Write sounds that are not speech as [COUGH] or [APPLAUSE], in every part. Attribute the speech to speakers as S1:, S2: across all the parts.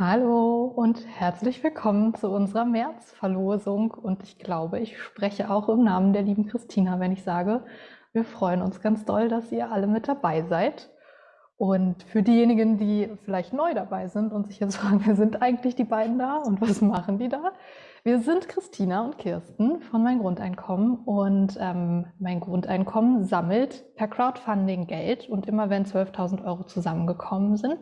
S1: Hallo und herzlich willkommen zu unserer Märzverlosung. Und ich glaube, ich spreche auch im Namen der lieben Christina, wenn ich sage, wir freuen uns ganz doll, dass ihr alle mit dabei seid. Und für diejenigen, die vielleicht neu dabei sind und sich jetzt [LAUGHS] fragen, wer sind eigentlich die beiden da und was machen die da? Wir sind Christina und Kirsten von Mein Grundeinkommen und ähm, Mein Grundeinkommen sammelt per Crowdfunding Geld und immer wenn 12.000 Euro zusammengekommen sind,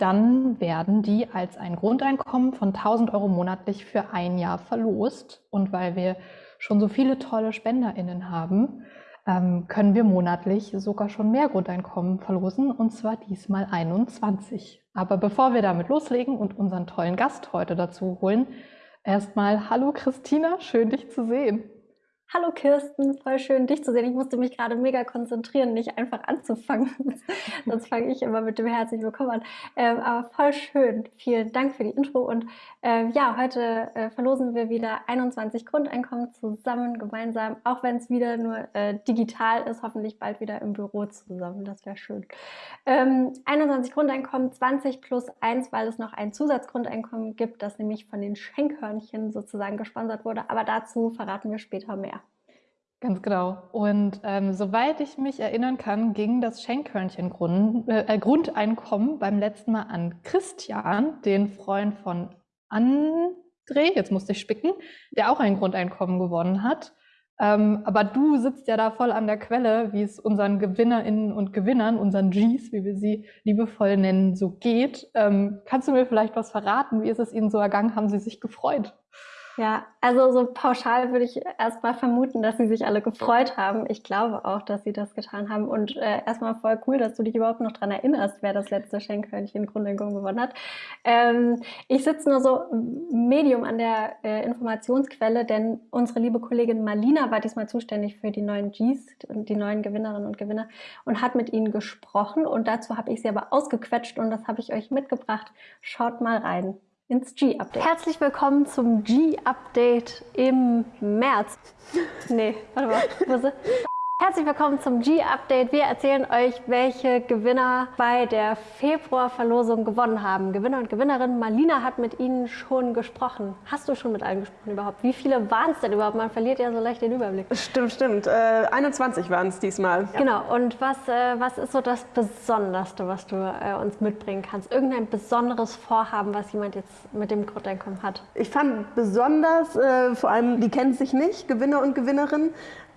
S1: dann werden die als ein Grundeinkommen von 1000 Euro monatlich für ein Jahr verlost. Und weil wir schon so viele tolle SpenderInnen haben, ähm, können wir monatlich sogar schon mehr Grundeinkommen verlosen, und zwar diesmal 21. Aber bevor wir damit loslegen und unseren tollen Gast heute dazu holen, erstmal Hallo Christina, schön dich zu sehen.
S2: Hallo Kirsten, voll schön dich zu sehen. Ich musste mich gerade mega konzentrieren, nicht einfach anzufangen. [LAUGHS] Sonst fange ich immer mit dem herzlich willkommen an. Ähm, aber voll schön. Vielen Dank für die Intro. Und äh, ja, heute äh, verlosen wir wieder 21 Grundeinkommen zusammen, gemeinsam, auch wenn es wieder nur äh, digital ist, hoffentlich bald wieder im Büro zusammen. Das wäre schön. Ähm, 21 Grundeinkommen, 20 plus 1, weil es noch ein Zusatzgrundeinkommen gibt, das nämlich von den Schenkhörnchen sozusagen gesponsert wurde. Aber dazu verraten wir später mehr.
S1: Ganz genau. Und ähm, soweit ich mich erinnern kann, ging das Schenkhörnchen-Grundeinkommen äh, beim letzten Mal an Christian, den Freund von André, jetzt musste ich spicken, der auch ein Grundeinkommen gewonnen hat. Ähm, aber du sitzt ja da voll an der Quelle, wie es unseren GewinnerInnen und Gewinnern, unseren Gs, wie wir sie liebevoll nennen, so geht. Ähm, kannst du mir vielleicht was verraten? Wie ist es Ihnen so ergangen? Haben Sie sich gefreut?
S2: Ja, also so pauschal würde ich erstmal vermuten, dass sie sich alle gefreut haben. Ich glaube auch, dass sie das getan haben. Und äh, erstmal voll cool, dass du dich überhaupt noch dran erinnerst, wer das letzte Schenkhörnchen Grundlegung gewonnen hat. Ähm, ich sitze nur so Medium an der äh, Informationsquelle, denn unsere liebe Kollegin Malina war diesmal zuständig für die neuen Gs, die neuen Gewinnerinnen und Gewinner, und hat mit ihnen gesprochen. Und dazu habe ich sie aber ausgequetscht und das habe ich euch mitgebracht. Schaut mal rein ins G-Update. Herzlich willkommen zum G-Update im März. Nee, warte mal. Herzlich willkommen zum G-Update. Wir erzählen euch, welche Gewinner bei der Februarverlosung gewonnen haben. Gewinner und Gewinnerin. Marlina hat mit ihnen schon gesprochen. Hast du schon mit allen gesprochen überhaupt? Wie viele waren es denn überhaupt? Man verliert ja so leicht den Überblick.
S3: Stimmt, stimmt. Äh, 21 waren es diesmal.
S2: Ja. Genau. Und was, äh, was ist so das Besonderste, was du äh, uns mitbringen kannst? Irgendein besonderes Vorhaben, was jemand jetzt mit dem Grundeinkommen hat?
S3: Ich fand besonders, äh, vor allem, die kennen sich nicht, Gewinner und Gewinnerin,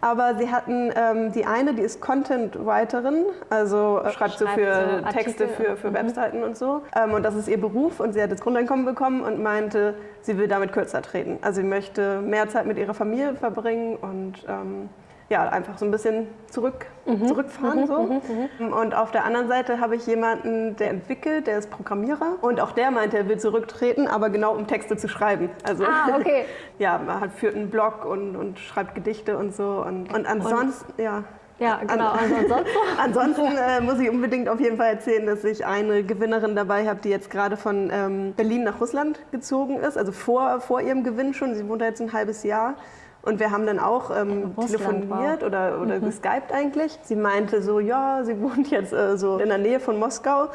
S3: aber sie hatten ähm, die eine, die ist Content-Writerin, also äh, schreibt, so für so Texte für, für mhm. Webseiten und so. Ähm, und das ist ihr Beruf und sie hat das Grundeinkommen bekommen und meinte, sie will damit kürzer treten. Also sie möchte mehr Zeit mit ihrer Familie verbringen und ähm, ja, einfach so ein bisschen zurück, mhm. zurückfahren. Mhm. So. Mhm. mhm. Und auf der anderen Seite habe ich jemanden, der entwickelt, der ist Programmierer und auch der meinte, er will zurücktreten, aber genau um Texte zu schreiben. Also
S2: ah, okay. [LAUGHS]
S3: ja, man hat, führt einen Blog und, und schreibt Gedichte und so. Und, und ansonsten, und, ja.
S2: Ja, genau. [LAUGHS]
S3: Ansonsten, ansonsten äh, muss ich unbedingt auf jeden Fall erzählen, dass ich eine Gewinnerin dabei habe, die jetzt gerade von ähm, Berlin nach Russland gezogen ist, also vor, vor ihrem Gewinn schon. Sie wohnt da jetzt ein halbes Jahr. Und wir haben dann auch ähm, telefoniert wow. oder, oder mhm. geskypt eigentlich. Sie meinte so, ja, sie wohnt jetzt äh, so in der Nähe von Moskau.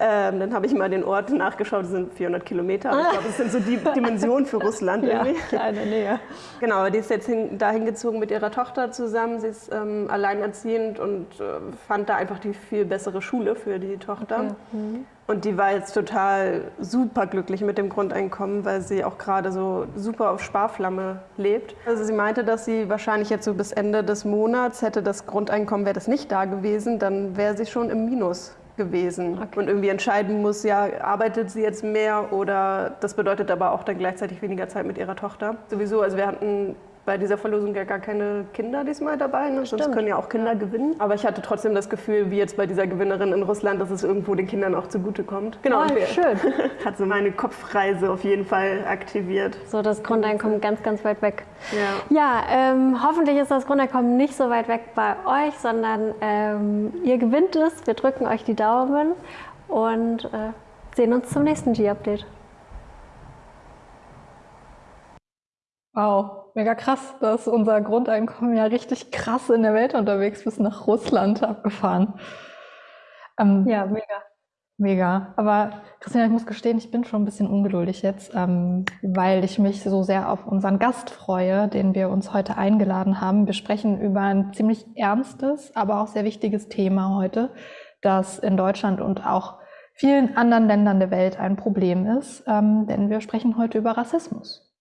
S3: Ähm, dann habe ich mal den Ort nachgeschaut, das sind 400 Kilometer. Ich glaube, das sind so die [LAUGHS] Dimensionen für Russland
S2: ja, irgendwie. Kleine Nähe.
S3: Genau, die ist jetzt hin, dahin gezogen mit ihrer Tochter zusammen. Sie ist ähm, alleinerziehend und äh, fand da einfach die viel bessere Schule für die Tochter. Okay. Mhm. Und die war jetzt total super glücklich mit dem Grundeinkommen, weil sie auch gerade so super auf Sparflamme lebt. Also sie meinte, dass sie wahrscheinlich jetzt so bis Ende des Monats hätte das Grundeinkommen, wäre das nicht da gewesen, dann wäre sie schon im Minus gewesen okay. und irgendwie entscheiden muss, ja, arbeitet sie jetzt mehr oder das bedeutet aber auch dann gleichzeitig weniger Zeit mit ihrer Tochter. Sowieso, also wir hatten bei dieser Verlosung ja gar keine Kinder diesmal dabei, ne? sonst können ja auch Kinder ja. gewinnen. Aber ich hatte trotzdem das Gefühl, wie jetzt bei dieser Gewinnerin in Russland, dass es irgendwo den Kindern auch zugutekommt.
S2: Genau, oh, schön. [LAUGHS]
S3: hat so meine Kopfreise auf jeden Fall aktiviert.
S2: So das Grundeinkommen ganz, ganz weit weg. Ja, ja ähm, hoffentlich ist das Grundeinkommen nicht so weit weg bei euch, sondern ähm, ihr gewinnt es. Wir drücken euch die Daumen und äh, sehen uns zum nächsten G-Update.
S1: Wow, mega krass, dass unser Grundeinkommen ja richtig krass in der Welt unterwegs bis nach Russland abgefahren.
S2: Ähm, ja, mega.
S1: Mega. Aber Christina, ich muss gestehen, ich bin schon ein bisschen ungeduldig jetzt, ähm, weil ich mich so sehr auf unseren Gast freue, den wir uns heute eingeladen haben. Wir sprechen über ein ziemlich ernstes, aber auch sehr wichtiges Thema heute, das in Deutschland und auch vielen anderen Ländern der Welt ein Problem ist, ähm, denn wir sprechen heute über Rassismus.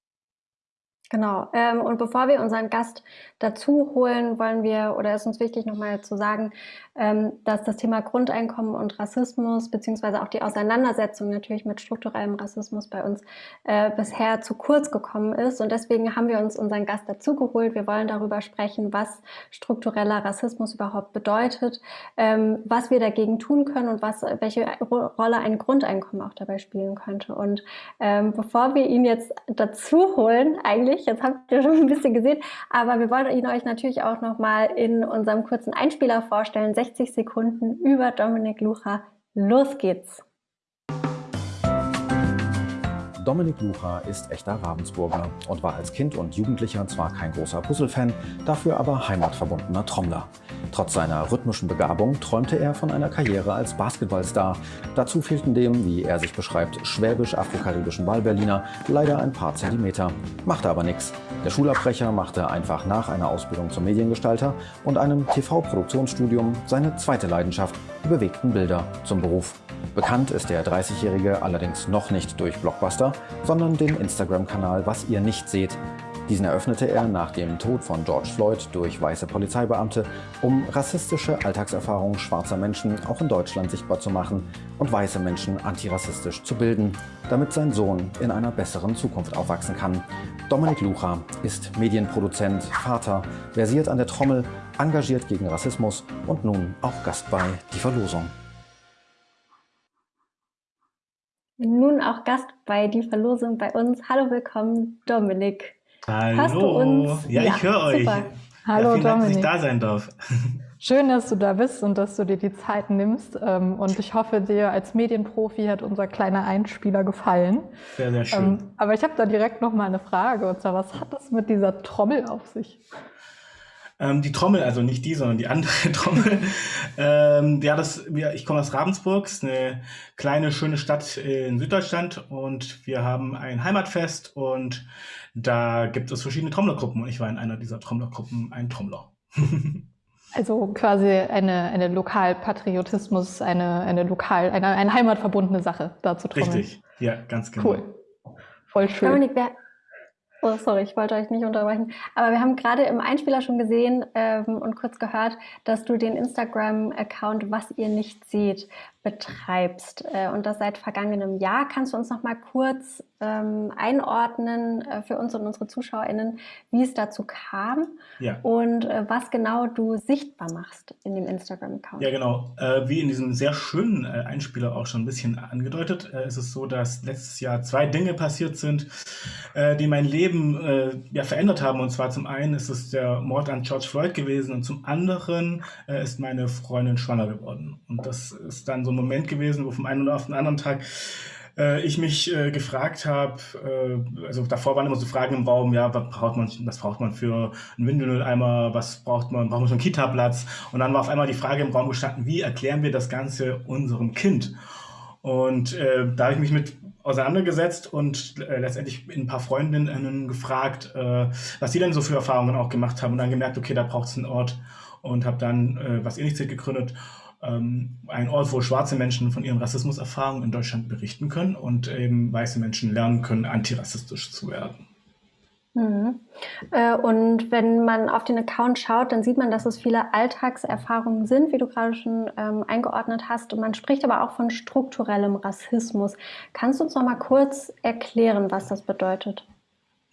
S2: Genau. Ähm, und bevor wir unseren Gast dazu holen, wollen wir, oder ist uns wichtig, nochmal zu sagen, ähm, dass das Thema Grundeinkommen und Rassismus, beziehungsweise auch die Auseinandersetzung natürlich mit strukturellem Rassismus bei uns äh, bisher zu kurz gekommen ist. Und deswegen haben wir uns unseren Gast dazu geholt. Wir wollen darüber sprechen, was struktureller Rassismus überhaupt bedeutet, ähm, was wir dagegen tun können und was, welche Rolle ein Grundeinkommen auch dabei spielen könnte. Und ähm, bevor wir ihn jetzt dazu holen, eigentlich, jetzt habt ihr schon ein bisschen gesehen, aber wir wollen ihn euch natürlich auch nochmal in unserem kurzen Einspieler vorstellen. 60 Sekunden über Dominik Lucha. Los geht's!
S4: Dominik Lucha ist echter Ravensburger und war als Kind und Jugendlicher zwar kein großer Puzzlefan, dafür aber heimatverbundener Trommler. Trotz seiner rhythmischen Begabung träumte er von einer Karriere als Basketballstar. Dazu fehlten dem, wie er sich beschreibt, schwäbisch-afrokaribischen Wahlberliner leider ein paar Zentimeter. Machte aber nichts. Der Schulabbrecher machte einfach nach einer Ausbildung zum Mediengestalter und einem TV-Produktionsstudium seine zweite Leidenschaft, die bewegten Bilder, zum Beruf. Bekannt ist der 30-Jährige allerdings noch nicht durch Blockbuster, sondern den Instagram-Kanal Was ihr nicht seht. Diesen eröffnete er nach dem Tod von George Floyd durch weiße Polizeibeamte, um rassistische Alltagserfahrungen schwarzer Menschen auch in Deutschland sichtbar zu machen und weiße Menschen antirassistisch zu bilden, damit sein Sohn in einer besseren Zukunft aufwachsen kann. Dominik Lucha ist Medienproduzent, Vater, versiert an der Trommel, engagiert gegen Rassismus und nun auch Gast bei Die Verlosung.
S2: Nun auch Gast bei Die Verlosung bei uns. Hallo, willkommen, Dominik.
S5: Hallo. Hast du uns? Ja, ich höre euch.
S1: Hallo, ja,
S5: vielen Dominik. Dank, dass ich da sein darf.
S1: Schön, dass du da bist und dass du dir die Zeit nimmst. Ähm, und ich hoffe, dir als Medienprofi hat unser kleiner Einspieler gefallen.
S5: Sehr, sehr schön. Ähm,
S1: aber ich habe da direkt noch mal eine Frage. Und zwar, was hat das mit dieser Trommel auf sich?
S5: Ähm, die Trommel, also nicht die, sondern die andere [LAUGHS] Trommel. ähm, ja, das, wir, ich komme aus Ravensburg, eine kleine, schöne Stadt in Süddeutschland und wir haben ein Heimatfest und da gibt es verschiedene Trommlergruppen und ich war in einer dieser Trommlergruppen ein Trommler. [LAUGHS]
S1: Also quasi eine, eine Lokalpatriotismus, eine, eine lokal, eine, eine heimatverbundene Sache da zu trommeln.
S5: Richtig, ja, ganz genau.
S1: Cool. Voll schön.
S2: Dominik, wer, Oh, sorry, ich wollte euch nicht unterbrechen. Aber wir haben gerade im Einspieler schon gesehen ähm, und kurz gehört, dass du den Instagram-Account Was ihr nicht seht betreibst äh, und das seit vergangenem Jahr. Kannst du uns noch mal kurz ähm, einordnen äh, für uns und unsere ZuschauerInnen, wie es dazu kam ja. und äh, was genau du sichtbar machst in dem Instagram-Account?
S5: Ja, genau. Äh, wie in diesem sehr schönen äh, Einspieler auch schon ein bisschen angedeutet, äh, ist es so, dass letztes Jahr zwei Dinge passiert sind, die mein Leben ja, verändert haben. Und zwar zum einen ist es der Mord an George Floyd gewesen und zum anderen ist meine Freundin schwanger geworden. Und das ist dann so ein Moment gewesen, wo vom einen oder auf den anderen Tag äh, ich mich äh, gefragt habe, äh, also davor waren immer so Fragen im Raum, ja, was braucht man, was braucht man für einen Windelmülleimer, was braucht man, braucht man so einen Kita-Platz? Und dann war auf einmal die Frage im Raum gestanden, wie erklären wir das Ganze unserem Kind? Und äh, da habe ich mich mit auseinandergesetzt und äh, letztendlich ein paar Freundinnen gefragt, äh, was sie denn so für Erfahrungen auch gemacht haben und dann gemerkt, okay, da braucht es einen Ort und habe dann was ähnliches gegründet ein Ort, wo schwarze Menschen von ihren Rassismuserfahrungen in Deutschland berichten können und eben weiße Menschen lernen können, antirassistisch zu werden.
S2: Mhm. Äh, und wenn man auf den Account schaut, dann sieht man, dass es viele Alltagserfahrungen sind, wie du gerade schon ähm, eingeordnet hast. Und man spricht aber auch von strukturellem Rassismus. Kannst du uns noch mal kurz erklären, was das bedeutet?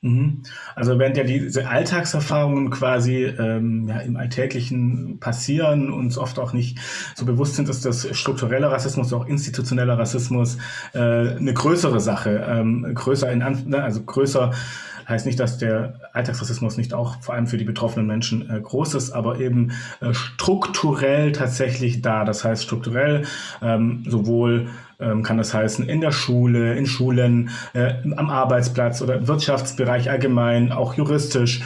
S5: Mhm. Also während ja diese Alltagserfahrungen quasi ähm, ja, im Alltäglichen passieren, uns oft auch nicht so bewusst sind, dass das struktureller Rassismus, auch institutioneller Rassismus äh, eine größere Sache, ähm, größer in ne, also größer heißt nicht, dass der Alltagsrassismus nicht auch vor allem für die betroffenen Menschen äh, groß ist, aber eben äh, strukturell tatsächlich da. Das heißt strukturell ähm, sowohl ähm, kann das heißen in der Schule, in Schulen, äh, am Arbeitsplatz oder im Wirtschaftsbereich allgemein, auch juristisch,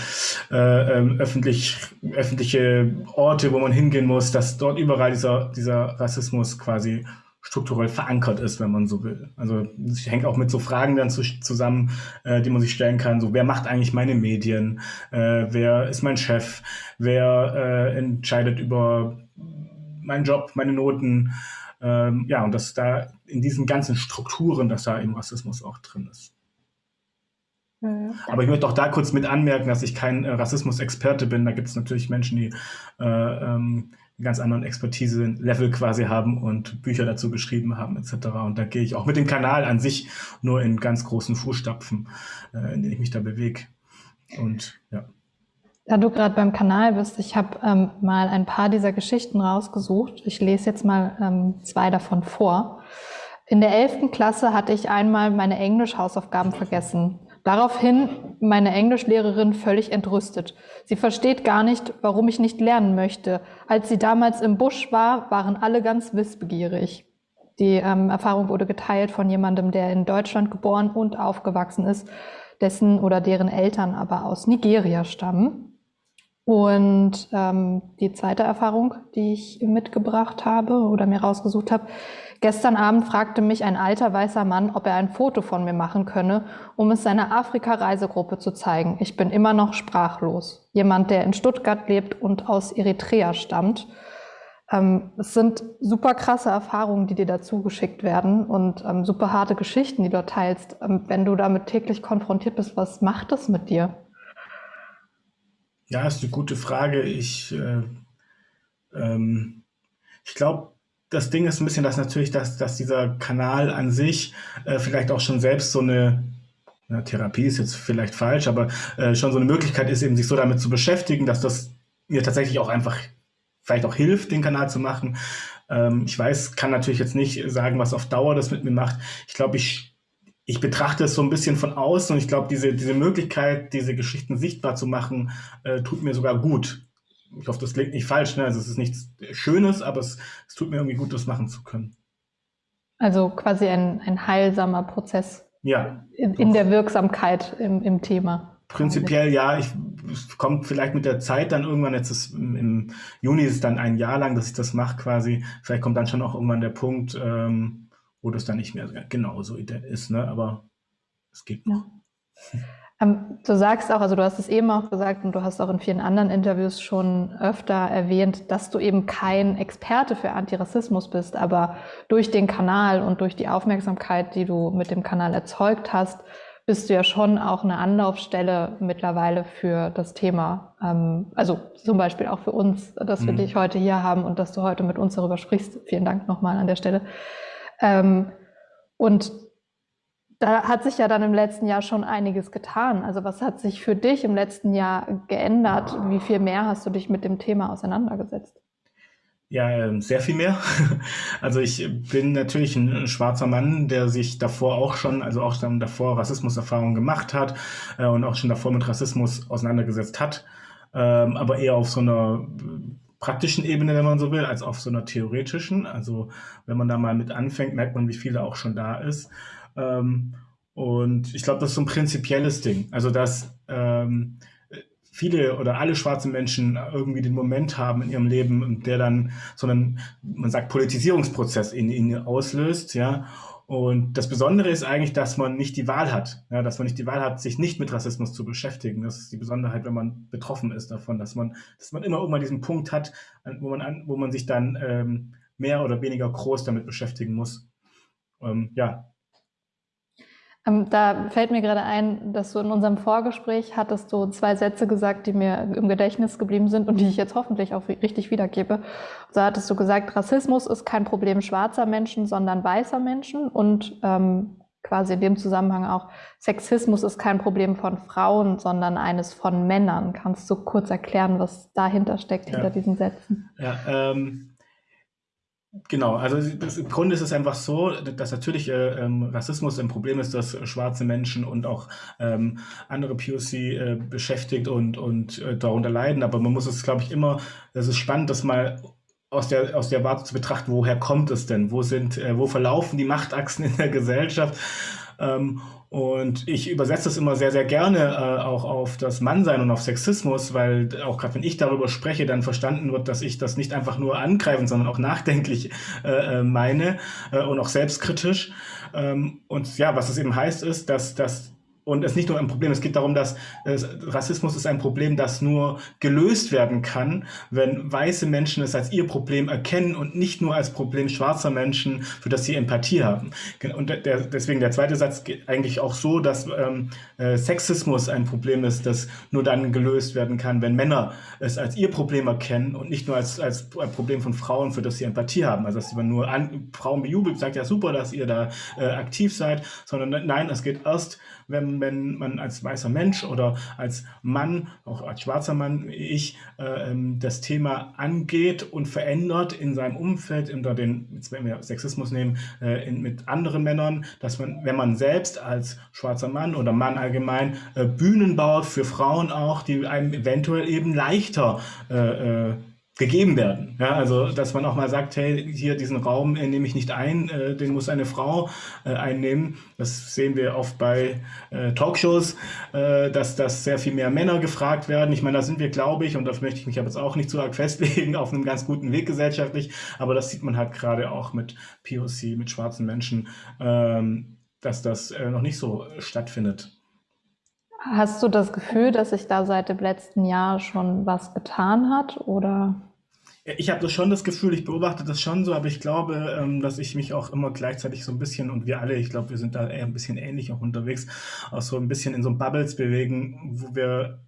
S5: äh, äh, öffentlich, öffentliche Orte, wo man hingehen muss, dass dort überall dieser, dieser Rassismus quasi strukturell verankert ist, wenn man so will. Also es hängt auch mit so Fragen dann zu, zusammen, äh, die man sich stellen kann. So, wer macht eigentlich meine Medien? Äh, wer ist mein Chef? Wer äh, entscheidet über meinen Job, meine Noten? Ähm, ja, und dass da in diesen ganzen Strukturen, dass da eben Rassismus auch drin ist. Mhm. Aber ich möchte auch da kurz mit anmerken, dass ich kein äh, Rassismus-Experte bin. Da gibt es natürlich Menschen, die äh, ähm, einen ganz anderen Expertise-Level quasi haben und Bücher dazu geschrieben haben etc. Und da gehe ich auch mit dem Kanal an sich nur in ganz großen Fußstapfen, äh, in denen ich mich da bewege. Und ja.
S1: Da du gerade beim Kanal bist, ich habe ähm, mal ein paar dieser Geschichten rausgesucht. Ich lese jetzt mal ähm, zwei davon vor. In der elften Klasse hatte ich einmal meine Englisch-Hausaufgaben vergessen. Daraufhin meine Englischlehrerin völlig entrüstet. Sie versteht gar nicht, warum ich nicht lernen möchte. Als sie damals im Busch war, waren alle ganz wissbegierig. Die ähm, Erfahrung wurde geteilt von jemandem, der in Deutschland geboren und aufgewachsen ist, dessen oder deren Eltern aber aus Nigeria stammen. Und ähm, die zweite Erfahrung, die ich mitgebracht habe oder mir rausgesucht habe, Gestern Abend fragte mich ein alter weißer Mann, ob er ein Foto von mir machen könne, um es seiner Afrika-Reisegruppe zu zeigen. Ich bin immer noch sprachlos. Jemand, der in Stuttgart lebt und aus Eritrea stammt. Ähm, es sind super krasse Erfahrungen, die dir dazu geschickt werden und ähm, super harte Geschichten, die du teilst. Ähm, wenn du damit täglich konfrontiert bist, was macht das mit dir?
S5: Ja, ist eine gute Frage. Ich, äh, ähm, ich glaube, das Ding ist ein bisschen, dass natürlich, dass, dass dieser Kanal an sich äh, vielleicht auch schon selbst so eine ja, Therapie ist jetzt vielleicht falsch, aber äh, schon so eine Möglichkeit ist, eben sich so damit zu beschäftigen, dass das mir tatsächlich auch einfach vielleicht auch hilft, den Kanal zu machen. Ähm, ich weiß, kann natürlich jetzt nicht sagen, was auf Dauer das mit mir macht. Ich glaube, ich, ich betrachte es so ein bisschen von außen und ich glaube, diese, diese Möglichkeit, diese Geschichten sichtbar zu machen, äh, tut mir sogar gut ich hoffe, das klingt nicht falsch, ne? also es ist nichts Schönes, aber es, es tut mir irgendwie gut, das machen zu können.
S1: Also quasi ein, ein heilsamer Prozess
S5: ja,
S1: in, in der Wirksamkeit im, im Thema.
S5: Prinzipiell ja, ich, es kommt vielleicht mit der Zeit dann irgendwann, jetzt ist im, im Juni ist es dann ein Jahr lang, dass ich das mache quasi, vielleicht kommt dann schon auch irgendwann der Punkt, ähm, wo das dann nicht mehr genau so ist, ne? aber es geht noch.
S1: Ja. Ähm, du sagst auch, also du hast es eben auch gesagt und du hast auch in vielen anderen Interviews schon öfter erwähnt, dass du eben kein Experte für Antirassismus bist, aber durch den Kanal und durch die Aufmerksamkeit, die du mit dem Kanal erzeugt hast, bist du ja schon auch eine Anlaufstelle mittlerweile für das Thema. Ähm, also zum Beispiel auch für uns, dass mhm. wir dich heute hier haben und dass du heute mit uns darüber sprichst. Vielen Dank nochmal an der Stelle. Ähm, und da hat sich ja dann im letzten Jahr schon einiges getan. Also was hat sich für dich im letzten Jahr geändert? Wie viel mehr hast du dich mit dem Thema auseinandergesetzt?
S5: Ja, ähm, sehr viel mehr. [LAUGHS] Also ich bin natürlich ein schwarzer Mann, der sich davor auch schon, also auch schon davor Rassismuserfahrungen gemacht hat äh, und auch schon davor mit Rassismus auseinandergesetzt hat, ähm, aber eher auf so einer praktischen Ebene, wenn man so will, als auf so einer theoretischen. Also wenn man da mal mit anfängt, merkt man, wie viel da auch schon da ist. Ähm, und ich glaube, das ist so ein prinzipielles Ding. Also, dass ähm, viele oder alle schwarzen Menschen irgendwie den Moment haben in ihrem Leben, der dann so einen, man sagt, Politisierungsprozess in ihnen auslöst, ja. Und das Besondere ist eigentlich, dass man nicht die Wahl hat, ja, dass man nicht die Wahl hat, sich nicht mit Rassismus zu beschäftigen. Das ist die Besonderheit, wenn man betroffen ist davon, dass man, dass man immer irgendwann diesen Punkt hat, wo man, an, wo man sich dann ähm, mehr oder weniger groß damit beschäftigen muss. Ähm, ja,
S1: da fällt mir gerade ein, dass du in unserem Vorgespräch hattest du zwei Sätze gesagt, die mir im Gedächtnis geblieben sind und die ich jetzt hoffentlich auch richtig wiedergebe. So hattest du gesagt, Rassismus ist kein Problem schwarzer Menschen, sondern weißer Menschen und ähm, quasi in dem Zusammenhang auch Sexismus ist kein Problem von Frauen, sondern eines von Männern. Kannst du kurz erklären, was dahinter steckt, ja. hinter diesen Sätzen?
S5: Ja, ähm Genau, also das, im Grunde ist es einfach so, dass natürlich äh, ähm, Rassismus ein Problem ist, das schwarze Menschen und auch ähm, andere POC äh, beschäftigt und, und äh, darunter leiden. Aber man muss es, glaube ich, immer, es ist spannend, das mal aus der, aus der Warte zu betrachten, woher kommt es denn? Wo sind, äh, wo verlaufen die Machtachsen in der Gesellschaft? Ähm, und ich übersetze das immer sehr, sehr gerne äh, auch auf das Mannsein und auf Sexismus, weil auch gerade wenn ich darüber spreche, dann verstanden wird, dass ich das nicht einfach nur angreifen, sondern auch nachdenklich äh, äh meine äh, und auch selbstkritisch. Ähm, und ja, was es eben heißt, ist, dass, dass und es ist nicht nur ein Problem, es geht darum, dass äh, Rassismus ist ein Problem, das nur gelöst werden kann, wenn weiße Menschen es als ihr Problem erkennen und nicht nur als Problem schwarzer Menschen, für das sie Empathie haben. Und der, deswegen der zweite Satz geht eigentlich auch so, dass ähm, äh, Sexismus ein Problem ist, das nur dann gelöst werden kann, wenn Männer es als ihr Problem erkennen und nicht nur als, als Problem von Frauen, für das sie Empathie haben. Also dass man nur an, Frauen bejubelt, sagt ja super, dass ihr da äh, aktiv seid, sondern nein, es geht erst wenn, wenn man als weißer Mensch oder als Mann, auch als schwarzer Mann wie ich, äh, ähm, das Thema angeht und verändert in seinem Umfeld, unter den, jetzt wenn wir Sexismus nehmen, äh, in, mit anderen Männern, dass man, wenn man selbst als schwarzer Mann oder Mann allgemein äh, Bühnen baut für Frauen auch, die einem eventuell eben leichter äh, äh, gegeben werden. Ja, also dass man auch mal sagt, hey, hier diesen Raum äh, nehme ich nicht ein, äh, den muss eine Frau äh, einnehmen. Das sehen wir oft bei äh, Talkshows, äh, dass, dass sehr viel mehr Männer gefragt werden. Ich meine, da sind wir, glaube ich, und das möchte ich mich aber jetzt auch nicht zu arg [LAUGHS] festlegen, auf einem ganz guten Weg gesellschaftlich. Aber das sieht man halt gerade auch mit POC, mit schwarzen Menschen, ähm, dass das äh, noch nicht so stattfindet.
S1: Hast du das Gefühl, dass sich da seit dem letzten Jahr schon was getan hat oder?
S5: Ich habe schon das Gefühl, ich beobachte das schon so, aber ich glaube, ähm, dass ich mich auch immer gleichzeitig so ein bisschen und wir alle, ich glaube, wir sind da eher ein bisschen ähnlich auch unterwegs, auch so ein bisschen in so Bubbles bewegen, wo wir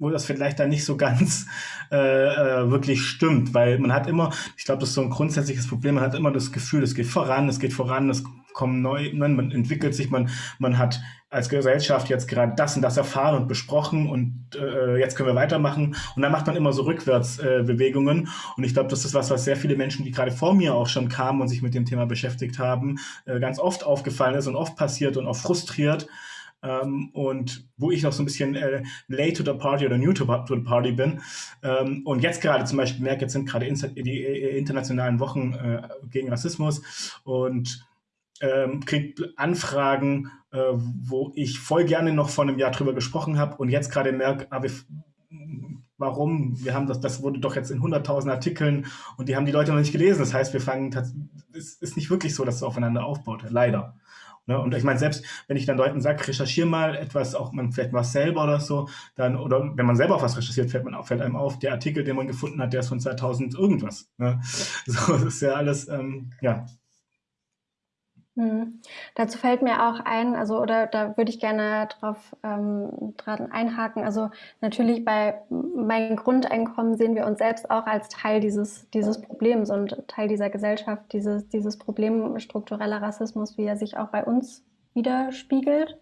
S5: wo das vielleicht dann nicht so ganz [LAUGHS] äh, äh, wirklich stimmt, weil man hat immer, ich glaube, das ist so ein grundsätzliches Problem, man hat immer das Gefühl, es geht voran, es geht voran, es kommen neu, man entwickelt sich, man, man hat als Gesellschaft jetzt gerade das und das erfahren und besprochen und äh, jetzt können wir weitermachen. Und dann macht man immer so Rückwärtsbewegungen. Äh, und ich glaube, das ist was, was sehr viele Menschen, die gerade vor mir auch schon kamen und sich mit dem Thema beschäftigt haben, äh, ganz oft aufgefallen ist und oft passiert und auch frustriert. Ähm, und wo ich noch so ein bisschen äh, late to the party oder new to, to the party bin. Ähm, und jetzt gerade zum Beispiel merke, jetzt sind gerade die äh, internationalen Wochen äh, gegen Rassismus und ähm, kriege Anfragen, äh, wo ich voll gerne noch vor einem Jahr drüber gesprochen habe und jetzt gerade merke, ah, wir, warum? Wir haben das, das wurde doch jetzt in 100.000 Artikeln und die haben die Leute noch nicht gelesen. Das heißt, wir fangen, es ist nicht wirklich so, dass es aufeinander aufbaut, leider. Ne? Und ich meine, selbst wenn ich dann Leuten sage, recherchiere mal etwas, auch man vielleicht was selber oder so, dann, oder wenn man selber auch was recherchiert, fällt, man auf, fällt einem auf, der Artikel, den man gefunden hat, der ist von 2000 irgendwas. Ne? [LAUGHS] So, das ist ja alles, ähm, ja,
S2: Mhm. Dazu fällt mir auch ein, also oder da würde ich gerne drauf ähm, dran einhaken. Also natürlich bei meinem Grundeinkommen sehen wir uns selbst auch als Teil dieses, dieses Problems und Teil dieser Gesellschaft, dieses, dieses Problem struktureller Rassismus, wie er sich auch bei uns widerspiegelt.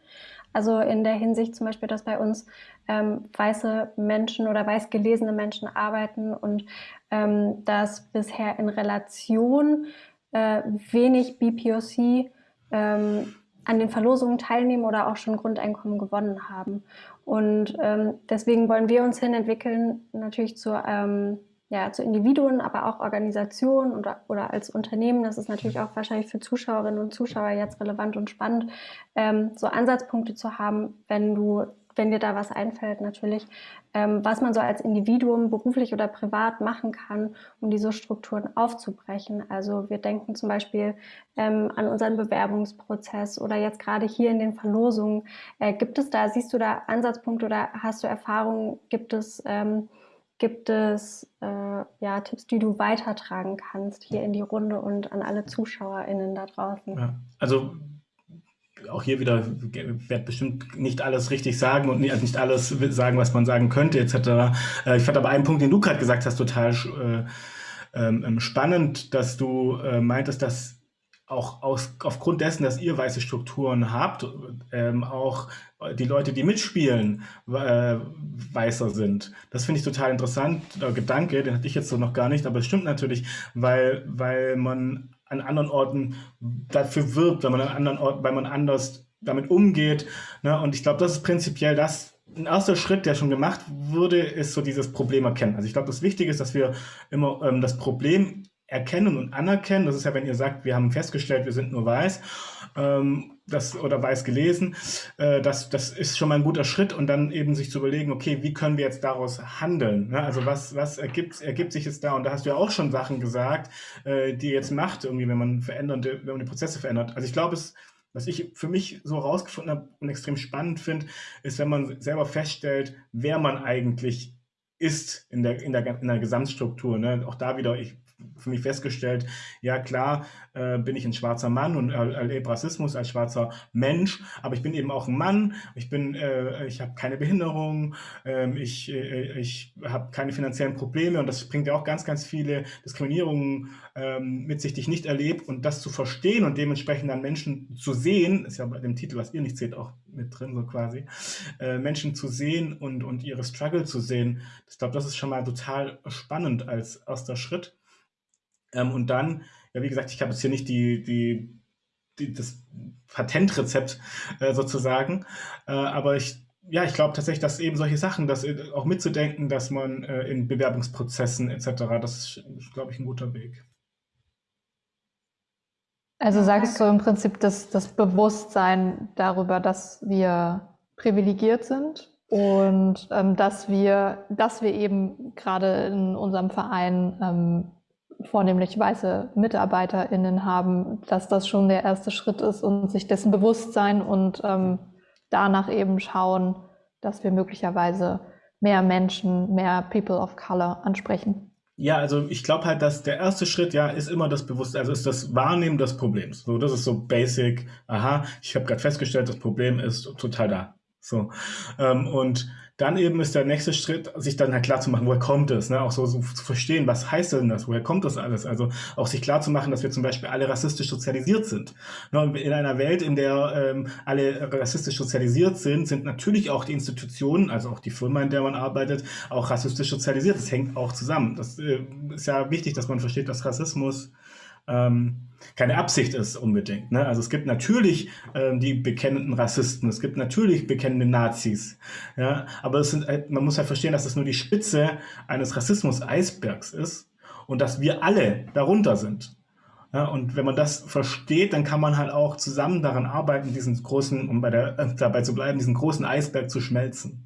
S2: Also in der Hinsicht zum Beispiel, dass bei uns ähm, weiße Menschen oder weiß gelesene Menschen arbeiten und ähm, dass bisher in Relation äh, wenig BPOC ähm, an den Verlosungen teilnehmen oder auch schon Grundeinkommen gewonnen haben. Und ähm, deswegen wollen wir uns hin entwickeln, natürlich zu, ähm, ja, zu Individuen, aber auch Organisationen oder, oder als Unternehmen. Das ist natürlich auch wahrscheinlich für Zuschauerinnen und Zuschauer jetzt relevant und spannend, ähm, so Ansatzpunkte zu haben, wenn du wenn dir da was einfällt, natürlich, ähm, was man so als Individuum beruflich oder privat machen kann, um diese Strukturen aufzubrechen. Also wir denken zum Beispiel ähm, an unseren Bewerbungsprozess oder jetzt gerade hier in den Verlosungen. Äh, gibt es da, siehst du da Ansatzpunkte oder hast du Erfahrungen, gibt es, ähm, gibt es äh, ja, Tipps, die du weitertragen kannst hier in die Runde und an alle ZuschauerInnen da draußen? Ja,
S5: also auch hier wieder werde bestimmt nicht alles richtig sagen und nicht alles sagen, was man sagen könnte, etc. Äh, ich fand aber einen Punkt, den du gerade gesagt hast, total äh, ähm, ähm, spannend, dass du äh, meintest, dass auch aus, aufgrund dessen, dass ihr weiße Strukturen habt, ähm, auch die Leute, die mitspielen, äh, weißer sind. Das finde ich total interessant. Der Gedanke, den hatte ich jetzt so noch gar nicht, aber es stimmt natürlich, weil, weil man an anderen Orten dafür wirbt, wenn man an anderen Orten, weil man anders damit umgeht. Ne? Und ich glaube, das ist prinzipiell das, ein erster Schritt, der schon gemacht wurde, ist so dieses Problem erkennen. Also ich glaube, das Wichtige ist, dass wir immer ähm, das Problem erkennen und anerkennen. Das ist ja, wenn ihr sagt, wir haben festgestellt, wir sind nur weiß ähm, das, oder weiß gelesen, äh, das, das ist schon mal ein guter Schritt und dann eben sich zu überlegen, okay, wie können wir jetzt daraus handeln? Ne? Also was, was ergibt, ergibt sich jetzt da? Und da hast du ja auch schon Sachen gesagt, äh, die jetzt macht, irgendwie, wenn man verändert, wenn man die Prozesse verändert. Also ich glaube, es was ich für mich so herausgefunden habe und extrem spannend finde, ist, wenn man selber feststellt, wer man eigentlich ist in der, in der, in der Gesamtstruktur. Ne? Auch da wieder, ich für mich festgestellt, ja klar, äh, bin ich ein schwarzer Mann und erlebe Rassismus als schwarzer Mensch, aber ich bin eben auch ein Mann, ich bin, äh, ich habe keine Behinderung, ähm, äh, ich, ich habe keine finanziellen Probleme und das bringt ja auch ganz, ganz viele Diskriminierungen ähm, mit sich, die ich nicht erlebe und das zu verstehen und dementsprechend dann Menschen zu sehen, ist ja bei dem Titel, was ihr nicht seht, auch mit drin, so quasi, äh, Menschen zu sehen und, und ihre Struggle zu sehen, ich glaube, das ist schon mal total spannend als erster Schritt. Ähm, und dann, ja, wie gesagt, ich habe jetzt hier nicht die, die, die das Patentrezept äh, sozusagen, äh, aber ich ja, ich glaube tatsächlich, dass eben solche Sachen, dass äh, auch mitzudenken, dass man äh, in Bewerbungsprozessen etc., das ist, glaube ich, ein guter Weg.
S1: Also sagst du im Prinzip, dass das Bewusstsein darüber, dass wir privilegiert sind und ähm, dass wir, dass wir eben gerade in unserem Verein ähm, vornehmlich weiße MitarbeiterInnen haben, dass das schon der erste Schritt ist und sich dessen bewusst sein und ähm, danach eben schauen, dass wir möglicherweise mehr Menschen, mehr People of Color ansprechen.
S5: Ja, also ich glaube halt, dass der erste Schritt ja ist immer das Bewusstsein, also ist das Wahrnehmen des Problems. So, das ist so basic. Aha, ich habe gerade festgestellt, das Problem ist total da. So ähm, und dann eben ist der nächste Schritt, sich dann halt klar zu machen, woher kommt es, ne? auch so, so, zu verstehen, was heißt denn das, woher kommt das alles? Also auch sich klar zu machen, dass wir zum Beispiel alle rassistisch sozialisiert sind. Ne? In einer Welt, in der ähm, alle rassistisch sozialisiert sind, sind natürlich auch die Institutionen, also auch die Firma, in der man arbeitet, auch rassistisch sozialisiert. Das hängt auch zusammen. Das äh, ist ja wichtig, dass man versteht, dass Rassismus ähm, keine Absicht ist unbedingt. Ne? Also es gibt natürlich ähm, die bekennenden Rassisten, es gibt natürlich bekennende Nazis, ja? aber es sind, halt, man muss halt verstehen, dass das nur die Spitze eines Rassismus-Eisbergs ist und dass wir alle darunter sind. Ja, und wenn man das versteht, dann kann man halt auch zusammen daran arbeiten, diesen großen, um bei der, äh, dabei zu bleiben, diesen großen Eisberg zu schmelzen.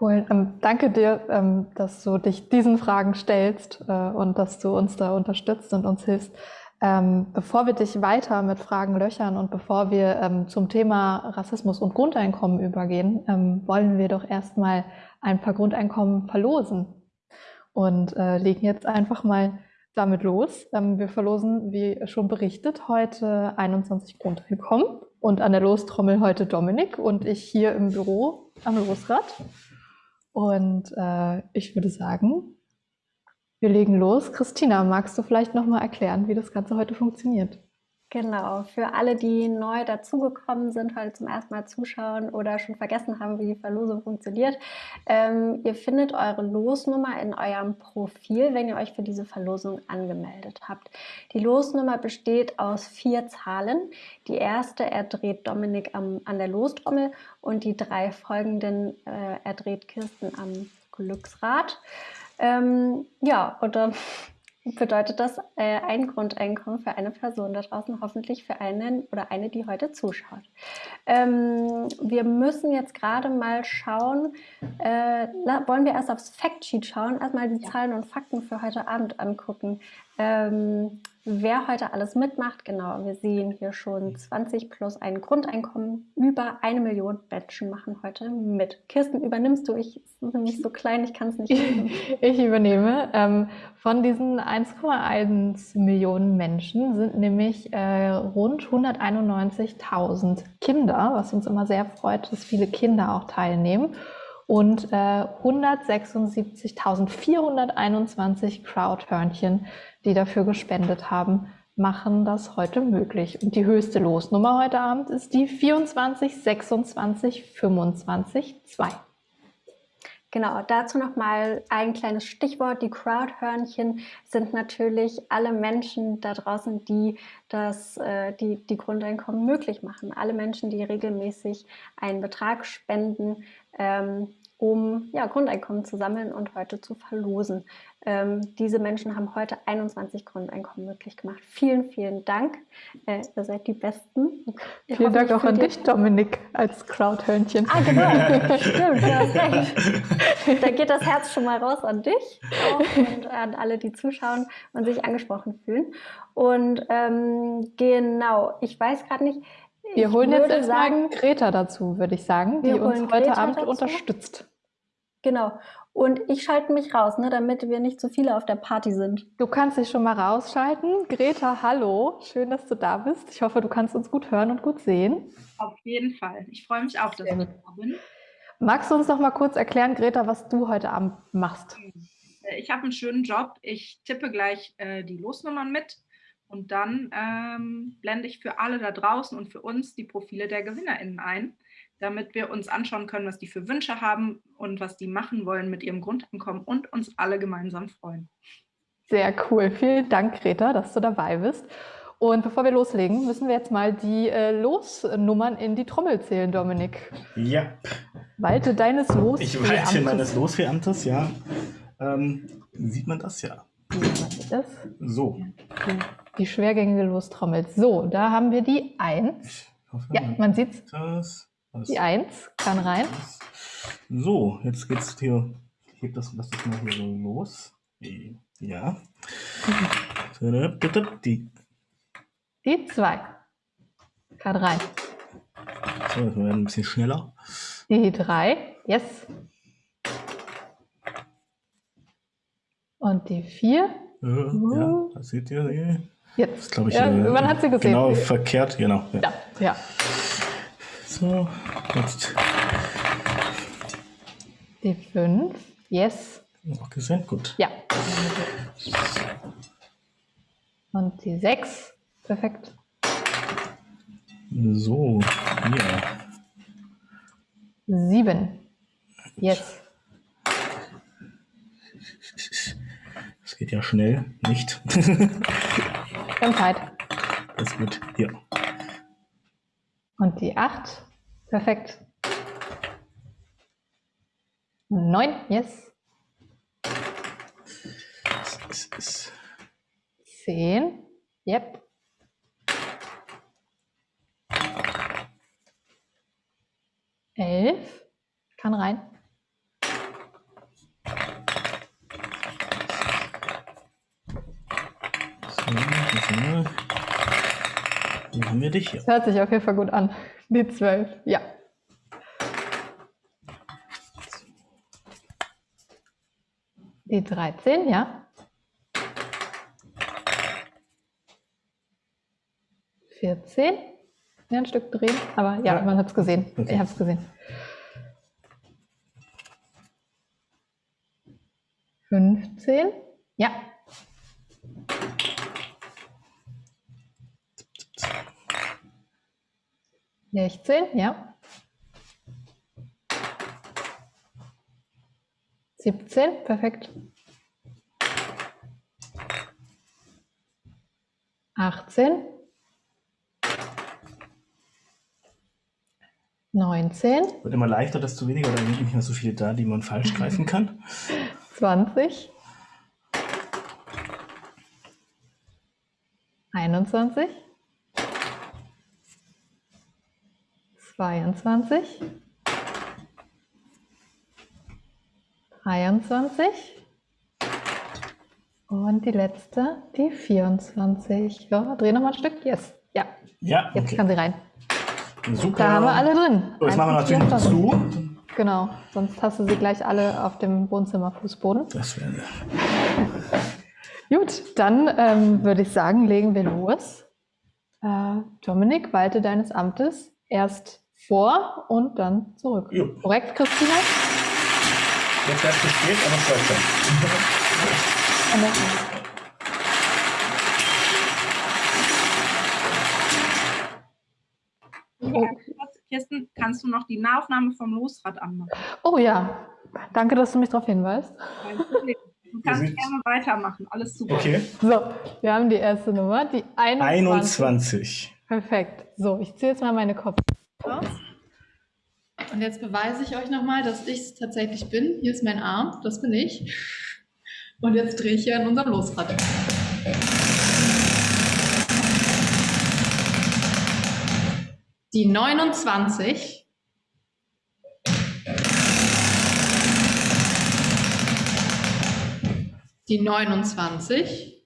S1: Cool. Ähm, danke dir, ähm, dass du dich diesen Fragen stellst äh, und dass du uns da unterstützt und uns hilfst. Ähm, bevor wir dich weiter mit Fragen löchern und bevor wir ähm, zum Thema Rassismus und Grundeinkommen übergehen, ähm, wollen wir doch erstmal ein paar Grundeinkommen verlosen und äh, legen jetzt einfach mal damit los. Ähm, wir verlosen, wie schon berichtet, heute 21 Grundeinkommen und an der Lostrommel heute Dominik und ich hier im Büro am Losrad. Und äh, ich würde sagen, wir legen los. Christina, magst du vielleicht nochmal erklären, wie das Ganze heute funktioniert?
S2: Genau, für alle, die neu dazugekommen sind, heute zum ersten Mal zuschauen oder schon vergessen haben, wie die Verlosung funktioniert. Ähm, ihr findet eure Losnummer in eurem Profil, wenn ihr euch für diese Verlosung angemeldet habt. Die Losnummer besteht aus vier Zahlen. Die erste erdreht Dominik am, an der Lostrommel und die drei folgenden äh, erdreht Kirsten am Glücksrad. Ähm, ja, und dann [LAUGHS] bedeutet das äh, ein Grundeinkommen für eine Person da draußen, hoffentlich für einen oder eine, die heute zuschaut. Ähm, wir müssen jetzt gerade mal schauen, äh, wollen wir erst aufs Factsheet schauen, erstmal die ja. Zahlen und Fakten für heute Abend angucken. Ähm, wer heute alles mitmacht, genau, wir sehen hier schon 20 plus ein Grundeinkommen. Über eine Million Menschen machen heute mit. Kirsten, übernimmst du? Ich bin nämlich so klein, ich kann es nicht. [LAUGHS]
S1: ich übernehme. Ähm, von diesen 1,1 Millionen Menschen sind nämlich äh, rund 191.000 Kinder, was uns immer sehr freut, dass viele Kinder auch teilnehmen und äh, 176.421 Crowdhörnchen, die dafür gespendet haben, machen das heute möglich. Und die höchste Losnummer heute Abend ist die 24 26 25 2.
S2: Genau, dazu nochmal ein kleines Stichwort. Die Crowdhörnchen sind natürlich alle Menschen da draußen, die das, äh, die, die Grundeinkommen möglich machen. Alle Menschen, die regelmäßig einen Betrag spenden, ähm, um ja, Grundeinkommen zu sammeln und heute zu verlosen. Ähm, diese Menschen haben heute 21 Grundeinkommen möglich gemacht. Vielen, vielen Dank. Äh, ihr seid die Besten.
S1: Ich vielen hoffe, Dank auch an dich, Dominik, als Crowdhörnchen.
S2: Ah, genau. [LAUGHS] Stimmt, du hast recht. [LAUGHS] Da geht das Herz schon mal raus an dich und an alle, die zuschauen und sich angesprochen fühlen. Und ähm, genau, ich weiß gerade nicht,
S1: wir holen jetzt erstmal Greta dazu, würde ich sagen, die uns heute Greta Abend dazu. unterstützt.
S2: Genau. Und ich schalte mich raus, ne, damit wir nicht zu viele auf der Party sind.
S1: Du kannst dich schon mal rausschalten. Greta, hallo. Schön, dass du da bist. Ich hoffe, du kannst uns gut hören und gut sehen.
S6: Auf jeden Fall. Ich freue mich auch, dass ich da bin.
S1: Magst du uns noch mal kurz erklären, Greta, was du heute Abend machst?
S6: Ich habe einen schönen Job. Ich tippe gleich äh, die Losnummern mit und dann ähm, blende ich für alle da draußen und für uns die Profile der GewinnerInnen ein, damit wir uns anschauen können, was die für Wünsche haben und was die machen wollen mit ihrem Grundeinkommen und uns alle gemeinsam freuen.
S1: Sehr cool. Vielen Dank, Greta, dass du dabei bist. Und bevor wir loslegen, müssen wir jetzt mal die äh, Losnummern in die Trommel zählen, Dominik.
S5: Ja.
S1: Walte deines Los.
S5: Ich walte meines Losfeamtes, ja. Ähm, sieht man das ja? Sieht man das? So.
S1: Okay die schwergängige Lostrommel. So, da haben wir die 1. Ja, man sieht es. Die 1 kann rein.
S5: So, jetzt geht's hier. Ich heb das, lass das mal hier so los. Ja. Die.
S1: Die 2 kann rein.
S5: So, jetzt werden ein bisschen schneller.
S1: Die 3. Yes. Und die 4.
S5: Ja, ja, das seht ihr
S1: Jetzt.
S5: glaube ich.
S1: Ja,
S5: äh,
S1: man hat sie gesehen.
S5: Genau, verkehrt, genau.
S1: Ja, ja. ja.
S5: So, jetzt.
S1: Die 5. Yes.
S5: Auch gesehen, gut.
S1: Ja. Und die 6. Perfekt.
S5: So, hier.
S1: 7. Yes.
S5: Das geht ja schnell, nicht? [LAUGHS]
S1: Wir haben Zeit.
S5: Das ist gut. Hier.
S1: Und die 8. Perfekt. 9. Yes. 10. Yep. Elf. Kann rein.
S5: Dann haben wir dich hier.
S1: Das hört sich auf jeden Fall gut an. Die 12, ja. Die 13, ja. 14. Ja, ein Stück drehen, aber ja, ja. man hat es gesehen. Okay. Ich habe es gesehen. 15. Ja. 16, ja. 17, perfekt. 18. 19.
S5: Wird immer leichter, desto weniger, oder sind nicht mehr so viele da, die man falsch greifen kann. [LAUGHS]
S1: 20. 21. 22, 23 und die letzte, die 24. Ja, dreh nochmal ein Stück. Yes. Ja.
S5: Ja.
S1: Jetzt okay. kann sie rein.
S5: Super.
S1: Da haben wir alle drin.
S5: So, jetzt machen wir natürlich noch zu.
S1: Genau, sonst hast du sie gleich alle auf dem Wohnzimmerfußboden.
S5: Das wäre. [LAUGHS]
S1: Gut, dann ähm, würde ich sagen, legen wir los. Äh, Dominik, walte deines Amtes erst vor und dann zurück. Jo. Korrekt, Christina?
S5: Jetzt erst zu spät, aber es
S6: schon. Kirsten, kannst du noch die Nahaufnahme vom Losrad anmachen?
S1: Oh ja, danke, dass du mich darauf hinweist.
S6: Du kannst gerne weitermachen, alles super.
S5: Okay.
S1: So, wir haben die erste Nummer, die 21.
S5: 21.
S1: Perfekt. So, ich ziehe jetzt mal meine Kopf aus. und jetzt beweise ich euch nochmal, dass ich es tatsächlich bin. Hier ist mein Arm, das bin ich. Und jetzt drehe ich hier an unserem Losrad. Die 29. Die 29.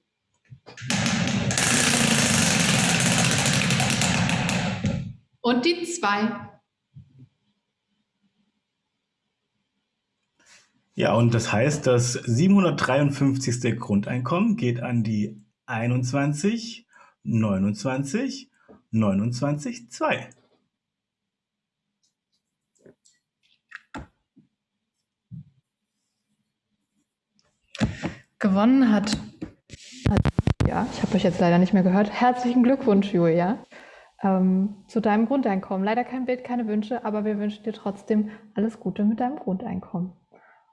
S1: Und die 2.
S5: Ja, und das heißt, das 753. Grundeinkommen geht an die 21, 29, 29, 2.
S1: Gewonnen hat, ja, ich habe euch jetzt leider nicht mehr gehört. Herzlichen Glückwunsch, Julia, ähm, zu deinem Grundeinkommen. Leider kein Bild, keine Wünsche, aber wir wünschen dir trotzdem alles Gute mit deinem Grundeinkommen.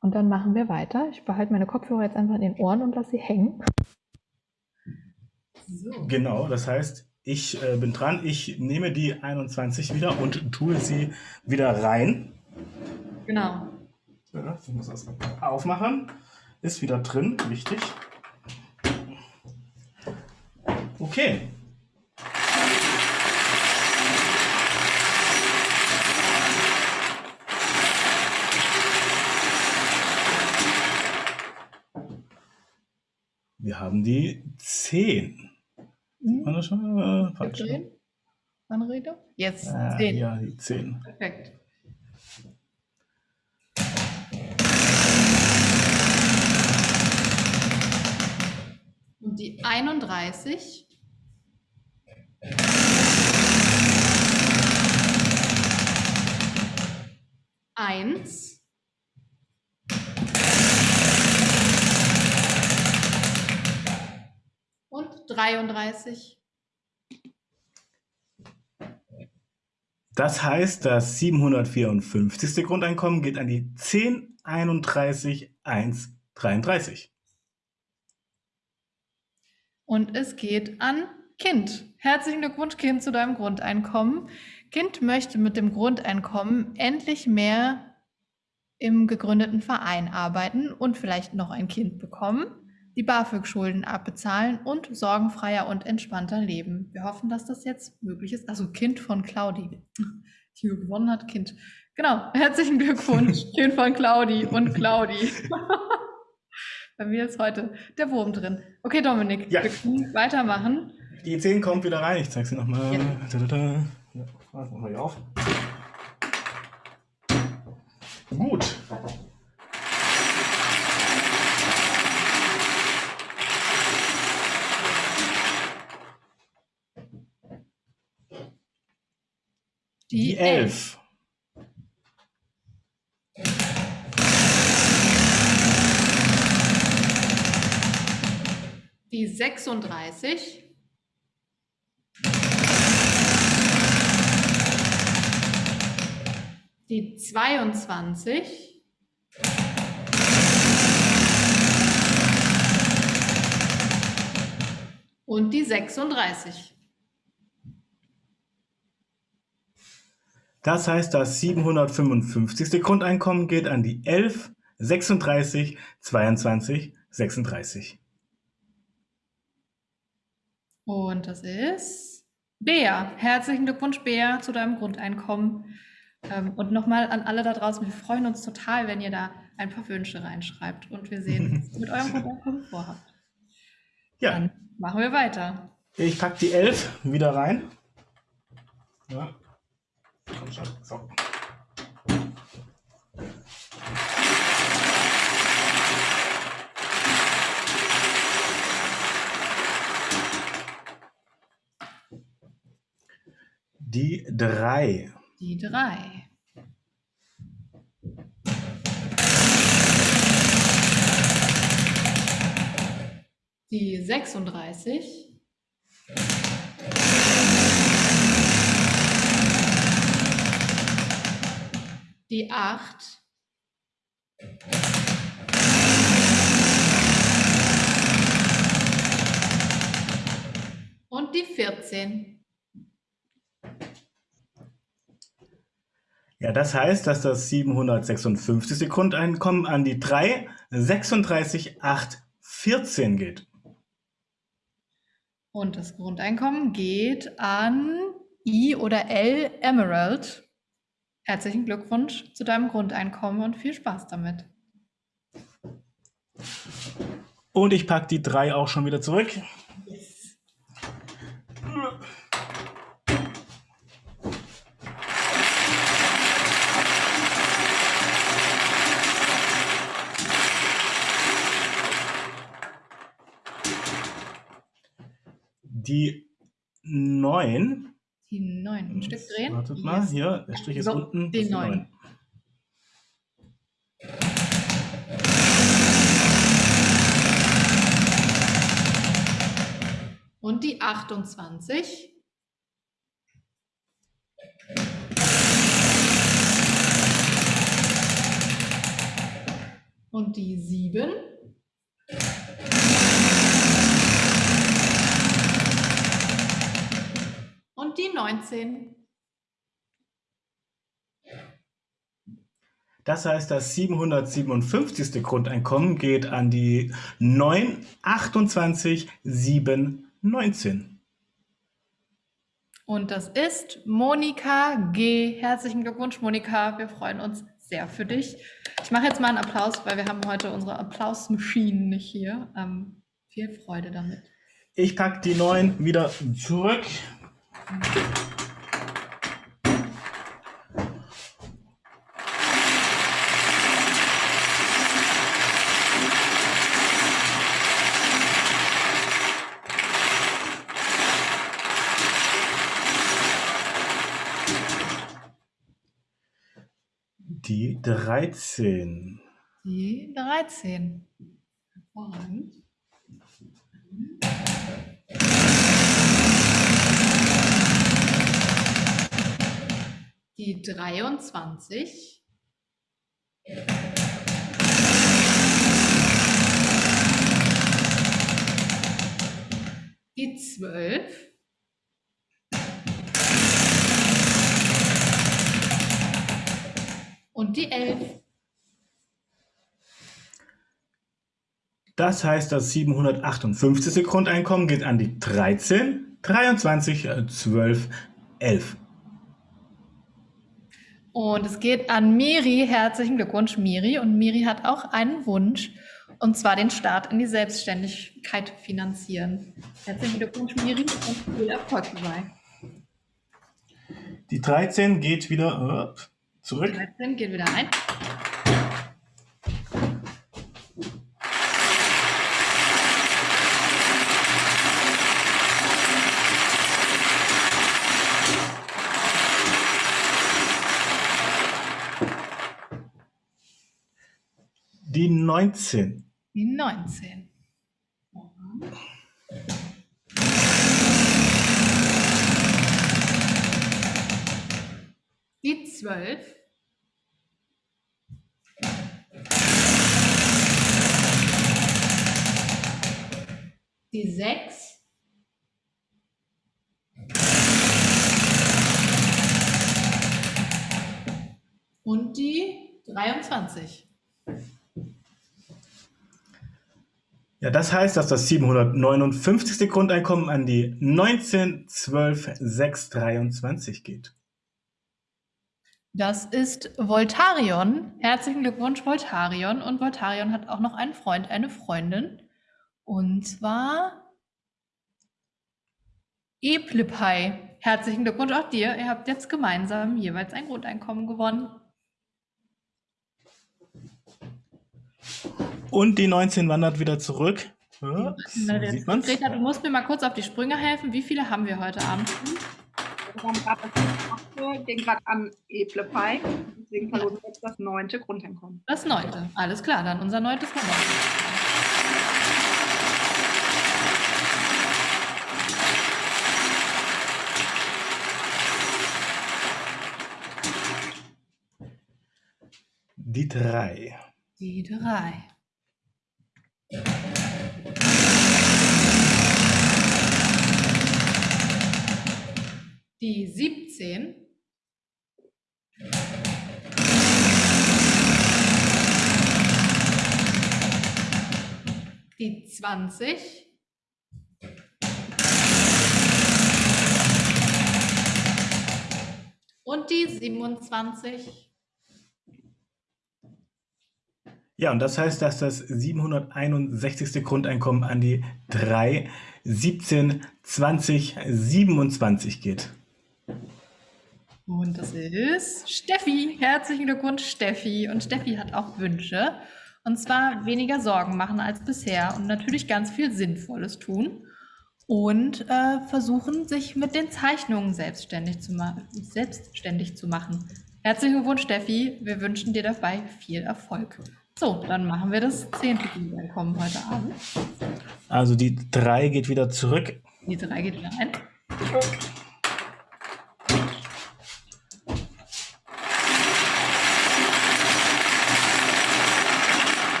S1: Und dann machen wir weiter. Ich behalte meine Kopfhörer jetzt einfach in den Ohren und lasse sie hängen.
S5: So. Genau, das heißt, ich äh, bin dran. Ich nehme die 21 wieder und tue sie wieder rein.
S1: Genau.
S5: Ja, ich muss das aufmachen. Ist wieder drin, wichtig. Okay. Wir haben die 10. Sieht man das schon? Äh, falsch.
S1: Drehen. Anrede? Jetzt
S5: Ah,
S1: 10.
S5: ja, die 10.
S1: Perfekt. Und die 31. Eins. Und 33.
S5: Das heißt, das 754. Grundeinkommen geht an die 10, 31, 1, 33.
S1: Und es geht an Kind. Herzlichen Glückwunsch, Kind, zu deinem Grundeinkommen. Kind möchte mit dem Grundeinkommen endlich mehr im gegründeten Verein arbeiten und vielleicht noch ein Kind bekommen, die BAföG-Schulden abbezahlen und sorgenfreier und entspannter leben. Wir hoffen, dass das jetzt möglich ist. Also Kind von Claudi. Die gewonnen hat, Kind. Genau, herzlichen Glückwunsch, [LAUGHS] Kind von Claudi und Claudi. Bei mir ist heute der Wurm drin. Okay, Dominik,
S5: Ja.
S1: wir können weitermachen.
S5: Die 10 kommt wieder rein. Ich zeige sie nochmal.
S1: Ja.
S5: Ja. Ja, machen wir hier auf. Gut. Die 11.
S1: Die 36. Die 22. Und die 36.
S5: Das heißt, das 755. Grundeinkommen geht an die 11, 36, 22, 36.
S1: Und das ist Bea. Herzlichen Glückwunsch, Bea, zu deinem Grundeinkommen. Ähm, Und nochmal an alle da draußen, wir freuen uns total, wenn ihr da ein paar Wünsche reinschreibt und wir sehen, [LAUGHS] was ihr mit eurem Grundeinkommen vorhabt.
S5: Ja,
S1: Dann machen wir weiter.
S5: ich packe die 11 wieder rein. Ja. Komm schon. So. Die 3.
S1: Die drei. Die 36. Die 8. Und die 14.
S5: Ja, das heißt, dass das 756. Grundeinkommen an die 3 36 8 14 geht.
S1: Und das Grundeinkommen geht an I oder L Emerald. Herzlichen Glückwunsch zu deinem Grundeinkommen und viel Spaß damit.
S5: Und ich packe die 3 auch schon wieder zurück. Die 9.
S1: Die 9. Ein Stück drehen.
S5: Wartet mal,
S1: Yes.
S5: hier, der Strich ist
S1: So,
S5: unten.
S1: die
S5: das ist
S1: neun.
S5: neun.
S1: Und die 28. Und die 7. Und die 19.
S5: Das heißt, das 757. Grundeinkommen geht an die 9, 28, 7, 19.
S1: Und das ist Monika G. Herzlichen Glückwunsch, Monika. Wir freuen uns sehr für dich. Ich mache jetzt mal einen Applaus, weil wir haben heute unsere Applausmaschinen nicht hier. Ähm, viel Freude damit.
S5: Ich packe die 9 wieder zurück. Die 13.
S1: Die 13. Hervorragend. Die 23. Die 12. Und die 11.
S5: Das heißt, das 758. Grundeinkommen geht an die 13, 23, äh, 12, 11.
S1: Und es geht an Miri. Herzlichen Glückwunsch, Miri. Und Miri hat auch einen Wunsch, und zwar den Start in die Selbstständigkeit finanzieren. Herzlichen Glückwunsch, Miri, und viel Erfolg dabei.
S5: Die 13 geht wieder äh, zurück.
S1: 13 geht wieder ein.
S5: Die 19.
S1: Die 19. Die 12. Die 6. Und die 23.
S5: Ja, das heißt, dass das 759. Grundeinkommen an die 19, 12, 6, 23 geht.
S1: Das ist Voltarion. Herzlichen Glückwunsch, Voltarion. Und Voltarion hat auch noch einen Freund, eine Freundin. Und zwar Eplipai. Herzlichen Glückwunsch auch dir. Ihr habt jetzt gemeinsam jeweils ein Grundeinkommen gewonnen.
S5: Und die 19 wandert wieder zurück. Ja, so sieht man's.
S1: Greta, du musst mir mal kurz auf die Sprünge helfen. Wie viele haben wir heute Abend?
S6: Wir haben gerade das gerade an Eplepei. Deswegen verlosen wir jetzt das neunte Grundeinkommen.
S1: Das neunte. Alles klar, dann unser neuntes Nummer.
S5: Die 3.
S1: Die drei. Die 17 die 20 und die 27.
S5: Ja, und das heißt, dass das 761. Grundeinkommen an die 3, 17, 20, 27 geht.
S1: Und das ist Steffi. Herzlichen Glückwunsch, Steffi. Und Steffi hat auch Wünsche. Und zwar weniger Sorgen machen als bisher und natürlich ganz viel Sinnvolles tun. Und äh, versuchen, sich mit den Zeichnungen selbstständig zu, selbstständig zu machen. Herzlichen Glückwunsch, Steffi. Wir wünschen dir dabei viel Erfolg. So, dann machen wir das zehnte Einkommen heute Abend.
S5: Also die 3 geht wieder zurück.
S1: Die 3 geht wieder ein.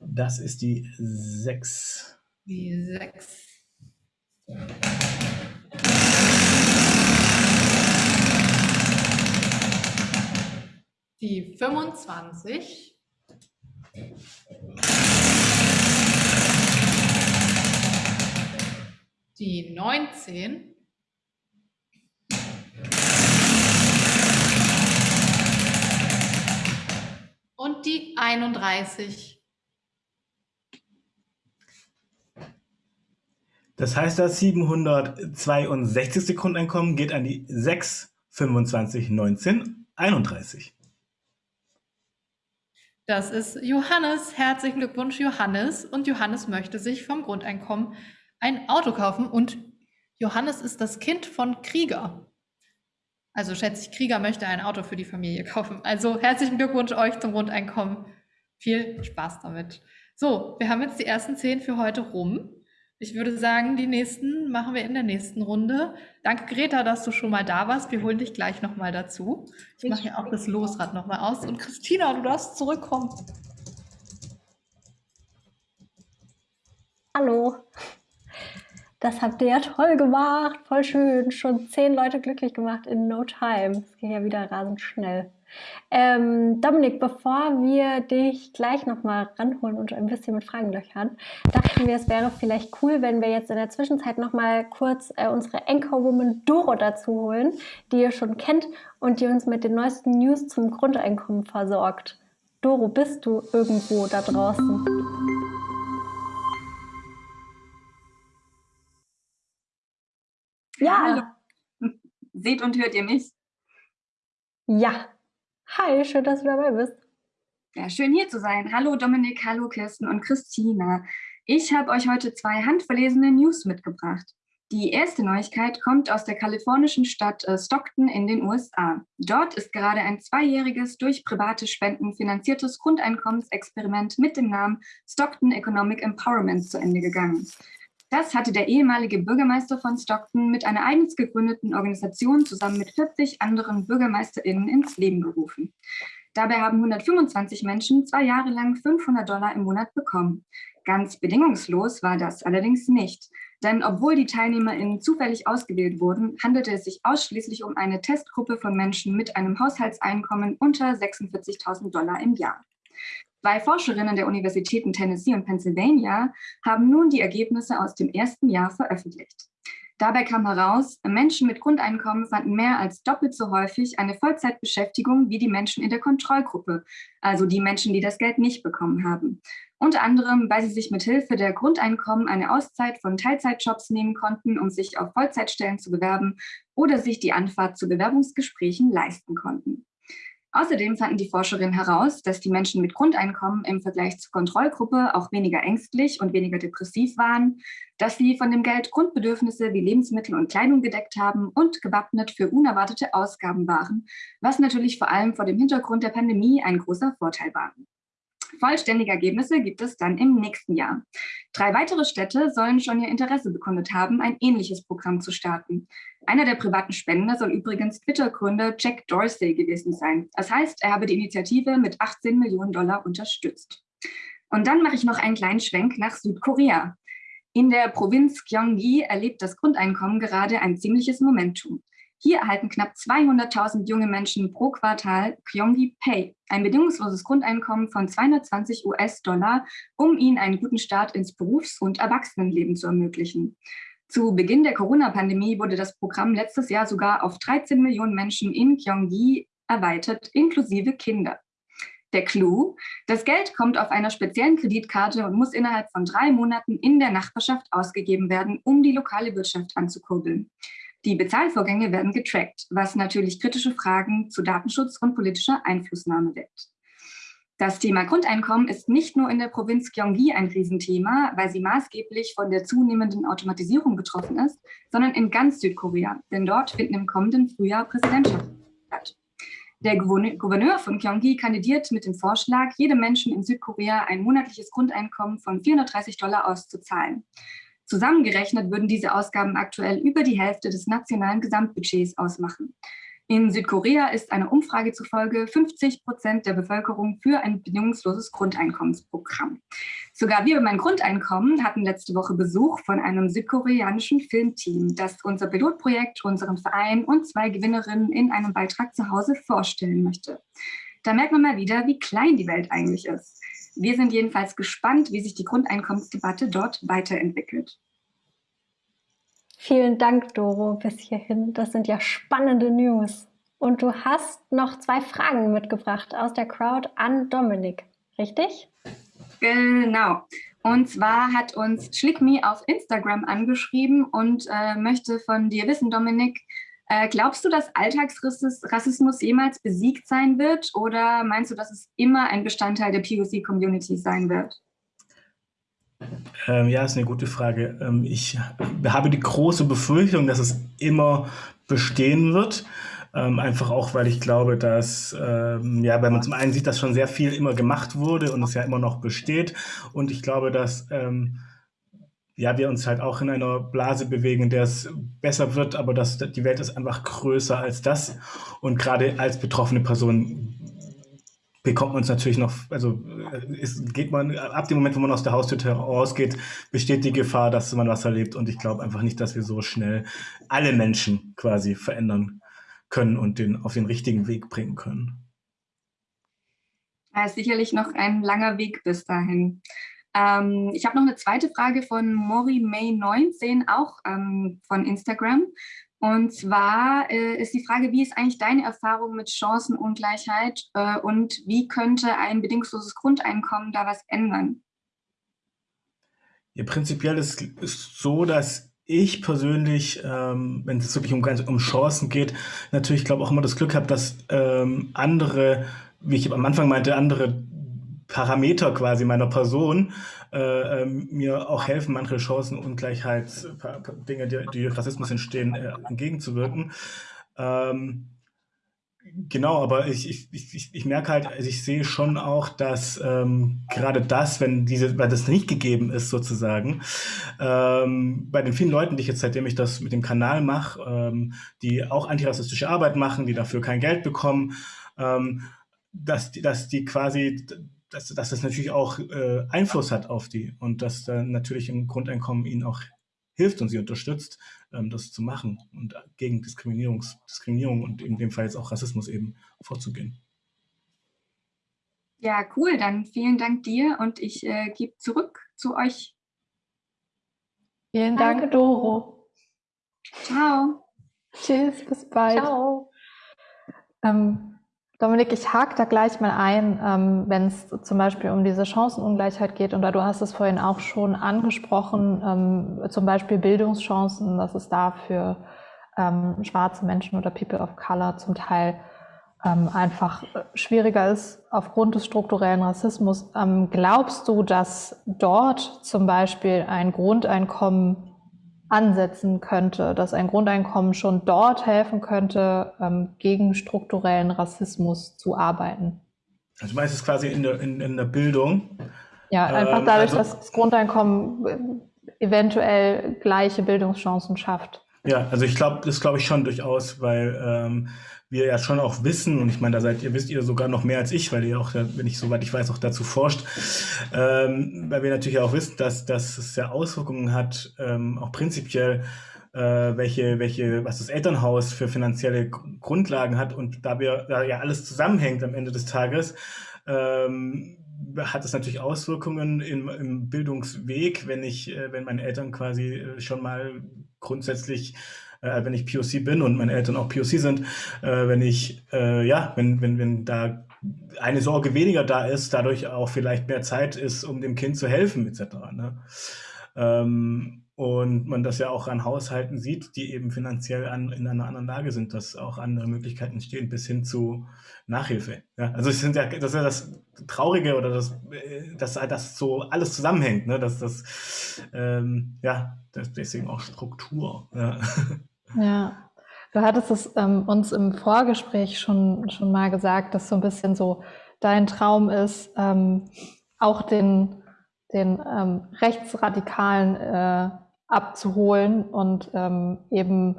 S5: Das ist die 6.
S1: Die 6. Die 25. Die 19. Und die 31.
S5: Das heißt, das 762. Grundeinkommen geht an die 6, 25, 19, 31.
S1: Das ist Johannes. Herzlichen Glückwunsch, Johannes. Und Johannes möchte sich vom Grundeinkommen ein Auto kaufen. Und Johannes ist das Kind von Krieger. Also schätze ich, Krieger möchte ein Auto für die Familie kaufen. Also herzlichen Glückwunsch euch zum Grundeinkommen. Viel Spaß damit. So, wir haben jetzt die ersten zehn für heute rum. Ich würde sagen, die nächsten machen wir in der nächsten Runde. Danke, Greta, dass du schon mal da warst. Wir holen dich gleich nochmal dazu. Ich mache hier auch das Losrad nochmal aus. Und Christina, du darfst zurückkommen.
S2: Hallo. Das habt ihr ja toll gemacht. Voll schön. Schon zehn Leute glücklich gemacht in no time. Es ging ja wieder rasend schnell. Ähm, Dominik, bevor wir dich gleich nochmal ranholen und ein bisschen mit Fragen löchern, dachten wir, es wäre vielleicht cool, wenn wir jetzt in der Zwischenzeit nochmal kurz äh, unsere Anchorwoman Doro dazu holen, die ihr schon kennt und die uns mit den neuesten News zum Grundeinkommen versorgt. Doro, bist du irgendwo da draußen?
S7: Ja. Hallo. [LAUGHS] Seht und hört ihr mich?
S2: Ja, Hi, schön, dass du dabei bist.
S7: Ja, schön hier zu sein. Hallo Dominik, hallo Kirsten und Christina. Ich habe euch heute zwei handverlesene News mitgebracht. Die erste Neuigkeit kommt aus der kalifornischen Stadt äh, Stockton in den USA. Dort ist gerade ein zweijähriges, durch private Spenden finanziertes Grundeinkommensexperiment mit dem Namen Stockton Economic Empowerment zu Ende gegangen. Das hatte der ehemalige Bürgermeister von Stockton mit einer eigens gegründeten Organisation zusammen mit 40 anderen BürgermeisterInnen ins Leben gerufen. Dabei haben 125 Menschen zwei Jahre lang 500 Dollar im Monat bekommen. Ganz bedingungslos war das allerdings nicht. Denn obwohl die TeilnehmerInnen zufällig ausgewählt wurden, handelte es sich ausschließlich um eine Testgruppe von Menschen mit einem Haushaltseinkommen unter 46.000 Dollar im Jahr. Zwei Forscherinnen der Universitäten Tennessee und Pennsylvania haben nun die Ergebnisse aus dem ersten Jahr veröffentlicht. Dabei kam heraus, Menschen mit Grundeinkommen fanden mehr als doppelt so häufig eine Vollzeitbeschäftigung wie die Menschen in der Kontrollgruppe, also die Menschen, die das Geld nicht bekommen haben. Unter anderem, weil sie sich mit Hilfe der Grundeinkommen eine Auszeit von Teilzeitjobs nehmen konnten, um sich auf Vollzeitstellen zu bewerben oder sich die Anfahrt zu Bewerbungsgesprächen leisten konnten. Außerdem fanden die Forscherinnen heraus, dass die Menschen mit Grundeinkommen im Vergleich zur Kontrollgruppe auch weniger ängstlich und weniger depressiv waren, dass sie von dem Geld Grundbedürfnisse wie Lebensmittel und Kleidung gedeckt haben und gewappnet für unerwartete Ausgaben waren, was natürlich vor allem vor dem Hintergrund der Pandemie ein großer Vorteil war. Vollständige Ergebnisse gibt es dann im nächsten Jahr. Drei weitere Städte sollen schon ihr Interesse bekundet haben, ein ähnliches Programm zu starten. Einer der privaten Spender soll übrigens Twitter-Gründer Jack Dorsey gewesen sein. Das heißt, er habe die Initiative mit 18 Millionen Dollar unterstützt. Und dann mache ich noch einen kleinen Schwenk nach Südkorea. In der Provinz Gyeonggi erlebt das Grundeinkommen gerade ein ziemliches Momentum. Hier erhalten knapp 200.000 junge Menschen pro Quartal Kyongi Pay, ein bedingungsloses Grundeinkommen von 220 US-Dollar, um ihnen einen guten Start ins Berufs- und Erwachsenenleben zu ermöglichen. Zu Beginn der Corona-Pandemie wurde das Programm letztes Jahr sogar auf 13 Millionen Menschen in Gyeonggi erweitert, inklusive Kinder. Der Clou, das Geld kommt auf einer speziellen Kreditkarte und muss innerhalb von drei Monaten in der Nachbarschaft ausgegeben werden, um die lokale Wirtschaft anzukurbeln. Die Bezahlvorgänge werden getrackt, was natürlich kritische Fragen zu Datenschutz und politischer Einflussnahme weckt. Das Thema Grundeinkommen ist nicht nur in der Provinz Gyeonggi ein Riesenthema, weil sie maßgeblich von der zunehmenden Automatisierung betroffen ist, sondern in ganz Südkorea, denn dort finden im kommenden Frühjahr Präsidentschaften statt. Der Gouverneur von Gyeonggi kandidiert mit dem Vorschlag, jedem Menschen in Südkorea ein monatliches Grundeinkommen von 430 Dollar auszuzahlen. Zusammengerechnet würden diese Ausgaben aktuell über die Hälfte des nationalen Gesamtbudgets ausmachen. In Südkorea ist einer Umfrage zufolge 50 Prozent der Bevölkerung für ein bedingungsloses Grundeinkommensprogramm. Sogar wir beim Grundeinkommen hatten letzte Woche Besuch von einem südkoreanischen Filmteam, das unser Pilotprojekt, unseren Verein und zwei Gewinnerinnen in einem Beitrag zu Hause vorstellen möchte. Da merkt man mal wieder, wie klein die Welt eigentlich ist. Wir sind jedenfalls gespannt, wie sich die Grundeinkommensdebatte dort weiterentwickelt.
S2: Vielen Dank, Doro, bis hierhin. Das sind ja spannende News. Und du hast noch zwei Fragen mitgebracht aus der Crowd an Dominik, richtig?
S7: Genau. Und zwar hat uns Schlickme auf Instagram angeschrieben und äh, möchte von dir wissen, Dominik, äh, glaubst du, dass Alltagsrassismus jemals besiegt sein wird oder meinst du, dass es immer ein Bestandteil der POC-Community sein wird?
S5: Ähm, ja, ist eine gute Frage. Ähm, ich habe die große Befürchtung, dass es immer bestehen wird. Ähm, einfach auch, weil ich glaube, dass, ähm, ja, weil man zum einen sieht, dass schon sehr viel immer gemacht wurde und es ja immer noch besteht. Und ich glaube, dass, ähm, ja, wir uns halt auch in einer Blase bewegen, in der es besser wird, aber dass die Welt ist einfach größer als das. Und gerade als betroffene Person bekommt man es natürlich noch, also ist, geht man, ab dem Moment, wo man aus der Haustür rausgeht, besteht die Gefahr, dass man was erlebt. Und ich glaube einfach nicht, dass wir so schnell alle Menschen quasi verändern können und den auf den richtigen Weg bringen können.
S7: Ja, sicherlich noch ein langer Weg bis dahin. Ähm, ich habe noch eine zweite Frage von Mori May 19, auch ähm, von Instagram. Und zwar äh, ist die Frage, wie ist eigentlich deine Erfahrung mit Chancenungleichheit äh, und wie könnte ein bedingungsloses Grundeinkommen da was ändern?
S5: Ja, prinzipiell ist es so, dass ich persönlich, ähm, wenn es wirklich um, um Chancen geht, natürlich glaube auch immer das Glück habe, dass ähm, andere, wie ich am Anfang meinte, andere Parameter quasi meiner Person äh, ähm, mir auch helfen, manche Chancenungleichheit, Dinge, die, die Rassismus entstehen, äh, entgegenzuwirken. Ähm, Genau, aber ich, ich, ich, ich merke halt, also ich sehe schon auch, dass ähm, gerade das, wenn diese, weil das nicht gegeben ist sozusagen, ähm, bei den vielen Leuten, die ich jetzt seitdem ich das mit dem Kanal mache, ähm, die auch antirassistische Arbeit machen, die dafür kein Geld bekommen, ähm, dass, dass die quasi dass, dass das natürlich auch äh, Einfluss hat auf die und dass dann natürlich im Grundeinkommen ihnen auch hilft und sie unterstützt, ähm, das zu machen und gegen Diskriminierungs Diskriminierung und in dem Fall jetzt auch Rassismus eben vorzugehen.
S7: Ja, cool. Dann vielen Dank dir und ich äh, gebe zurück zu euch.
S1: Vielen Dank, Danke, Doro.
S7: Ciao.
S1: Tschüss, bis bald.
S2: Ciao.
S1: Ähm, Dominik, ich hake da gleich mal ein, ähm, wenn es zum Beispiel um diese Chancenungleichheit geht. Und da du hast es vorhin auch schon angesprochen, ähm, zum Beispiel Bildungschancen, dass es da für ähm, schwarze Menschen oder People of Color zum Teil einfach schwieriger ist aufgrund des strukturellen Rassismus. Glaubst du, dass dort zum Beispiel ein Grundeinkommen ansetzen könnte, dass ein Grundeinkommen schon dort helfen könnte, ähm, gegen strukturellen Rassismus zu arbeiten.
S5: Also du meinst es quasi in der, in, in der Bildung?
S1: Ja, einfach ähm, dadurch, also, dass das Grundeinkommen äh, eventuell gleiche Bildungschancen schafft.
S5: Ja, also ich glaube, das glaube ich schon durchaus, weil ähm, wir ja schon auch wissen, und ich meine, da seid ihr, wisst ihr sogar noch mehr als ich, weil ihr auch, wenn ich soweit ich weiß, auch dazu forscht, ähm, weil wir natürlich auch wissen, dass, dass es ja Auswirkungen hat, ähm, auch prinzipiell äh, welche, welche, was das Elternhaus für finanzielle Grundlagen hat. Und da wir da ja alles zusammenhängt am Ende des Tages, ähm, hat es natürlich Auswirkungen im, im Bildungsweg, wenn ich, äh, wenn meine Eltern quasi äh, schon mal grundsätzlich äh, wenn ich POC bin und meine Eltern auch POC sind, äh, wenn ich, äh, ja, wenn, wenn, wenn da eine Sorge weniger da ist, dadurch auch vielleicht mehr Zeit ist, um dem Kind zu helfen, etc. Ne? Ähm, und man das ja auch an Haushalten sieht, die eben finanziell an, in einer anderen Lage sind, dass auch andere Möglichkeiten entstehen, bis hin zu Nachhilfe. Ja, also sind ja, das ist ja das Traurige oder das, äh, dass das so alles zusammenhängt, ne? dass das, ähm, ja, das deswegen auch Struktur. Ja.
S1: ja. Du hattest es ähm, uns im Vorgespräch schon, schon mal gesagt, dass so ein bisschen so dein Traum ist, ähm, auch den, den ähm, rechtsradikalen äh, abzuholen und ähm, eben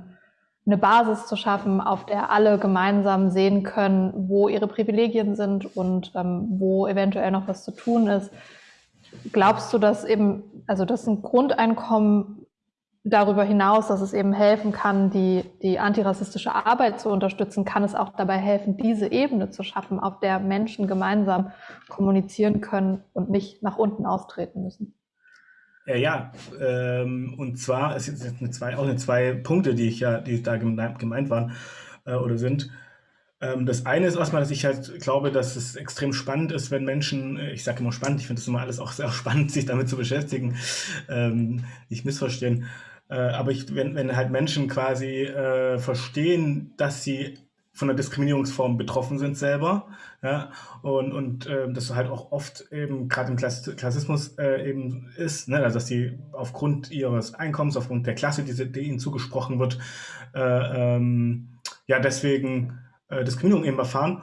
S1: eine Basis zu schaffen, auf der alle gemeinsam sehen können, wo ihre Privilegien sind und ähm, wo eventuell noch was zu tun ist. Glaubst du, dass eben, also dass ein Grundeinkommen darüber hinaus, dass es eben helfen kann, die, die antirassistische Arbeit zu unterstützen, kann es auch dabei helfen, diese Ebene zu schaffen, auf der Menschen gemeinsam kommunizieren können und nicht nach unten austreten müssen?
S5: Ja, ja, ähm, und zwar, es sind eine zwei, auch eine zwei Punkte, die ich ja, die da gemeint waren äh, oder sind. Ähm, das eine ist erstmal, dass ich halt glaube, dass es extrem spannend ist, wenn Menschen, äh, ich sage immer spannend, ich finde das immer alles auch sehr [LAUGHS] spannend, sich damit zu beschäftigen, ähm, nicht missverstehen. Äh, aber ich, wenn, wenn halt Menschen quasi äh, verstehen, dass sie von der Diskriminierungsform betroffen sind selber. Ja, und und äh, das halt auch oft eben gerade im Klass Klassismus äh, eben ist, ne, also dass sie aufgrund ihres Einkommens, aufgrund der Klasse, die, die ihnen zugesprochen wird, äh, ähm, ja deswegen äh, Diskriminierung eben erfahren.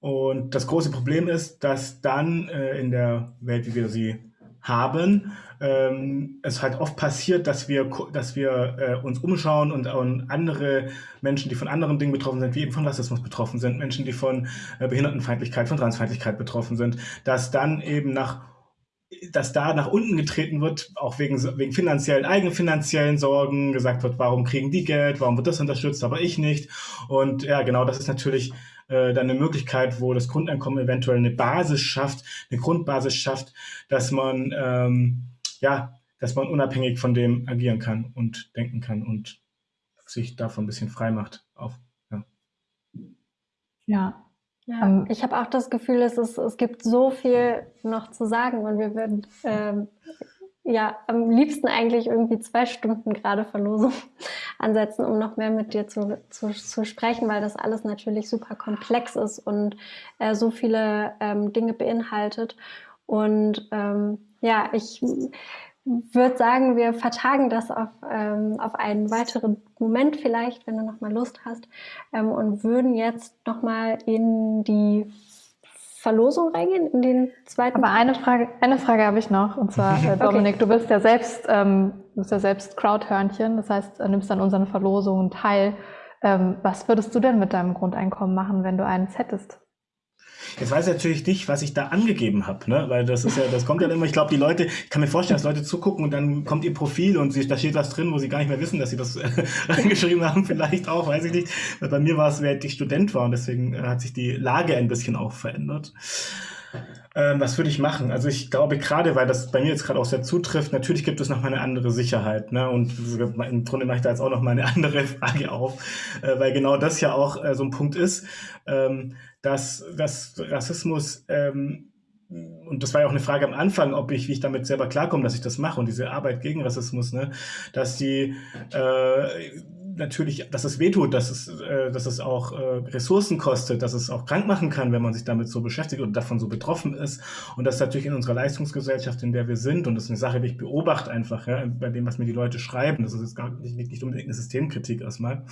S5: Und das große Problem ist, dass dann äh, in der Welt, wie wir sie haben, ähm, es halt oft passiert, dass wir, dass wir äh, uns umschauen und, und andere Menschen, die von anderen Dingen betroffen sind, wie eben von Rassismus betroffen sind, Menschen, die von äh, Behindertenfeindlichkeit, von Transfeindlichkeit betroffen sind, dass dann eben nach dass da nach unten getreten wird, auch wegen, wegen finanziellen, eigenfinanziellen Sorgen, gesagt wird, warum kriegen die Geld, warum wird das unterstützt, aber ich nicht. Und ja, genau, das ist natürlich äh, dann eine Möglichkeit, wo das Grundeinkommen eventuell eine Basis schafft, eine Grundbasis schafft, dass man ähm, ja, dass man unabhängig von dem agieren kann und denken kann und sich davon ein bisschen frei macht. Auf, ja.
S2: ja. Ja, ähm, ich habe auch das Gefühl, es, ist, es gibt so viel noch zu sagen und wir würden ähm, ja am liebsten eigentlich irgendwie zwei Stunden gerade Verlosung [LAUGHS] ansetzen, um noch mehr mit dir zu, zu, zu sprechen, weil das alles natürlich super komplex ist und äh, so viele ähm, Dinge beinhaltet. Und ähm, ja, ich würde sagen, wir vertagen das auf, ähm, auf einen weiteren Moment vielleicht, wenn du noch mal Lust hast, ähm, und würden jetzt noch mal in die Verlosung reingehen, in den zweiten.
S1: Aber eine Frage, eine Frage habe ich noch, und zwar [LAUGHS] äh, Dominik, okay. du bist ja selbst, ähm, du bist ja selbst Crowdhörnchen, das heißt, du nimmst an unseren Verlosungen teil. Ähm, was würdest du denn mit deinem Grundeinkommen machen, wenn du eines hättest?
S5: Jetzt weiß ich natürlich nicht, was ich da angegeben habe, ne? Weil das ist ja, das kommt ja immer, ich glaube, die Leute, ich kann mir vorstellen, dass Leute zugucken und dann kommt ihr Profil und sie, da steht was drin, wo sie gar nicht mehr wissen, dass sie das [LAUGHS] reingeschrieben haben, vielleicht auch, weiß ich nicht. Weil bei mir war es, während ich Student war und deswegen äh, hat sich die Lage ein bisschen auch verändert. Ähm, was würde ich machen? Also ich glaube gerade, weil das bei mir jetzt gerade auch sehr zutrifft, natürlich gibt es noch mal eine andere Sicherheit. Ne? Und im Grunde mache ich da jetzt auch noch mal eine [LAUGHS] andere Frage auf, äh, weil genau das ja auch äh, so ein Punkt ist, ähm, dass, dass Rassismus ähm, und das war ja auch eine Frage am Anfang, ob ich, wie ich damit selber klarkomme, dass ich das mache und diese Arbeit gegen Rassismus, ne, dass die äh, natürlich, dass es wehtut, dass es, äh, dass es auch äh, Ressourcen kostet, dass es auch krank machen kann, wenn man sich damit so beschäftigt und davon so betroffen ist. Und das ist natürlich in unserer Leistungsgesellschaft, in der wir sind, und das ist eine Sache, die ich beobachte einfach, ja, bei dem, was mir die Leute schreiben. Das ist jetzt gar nicht, nicht unbedingt eine Systemkritik erstmal.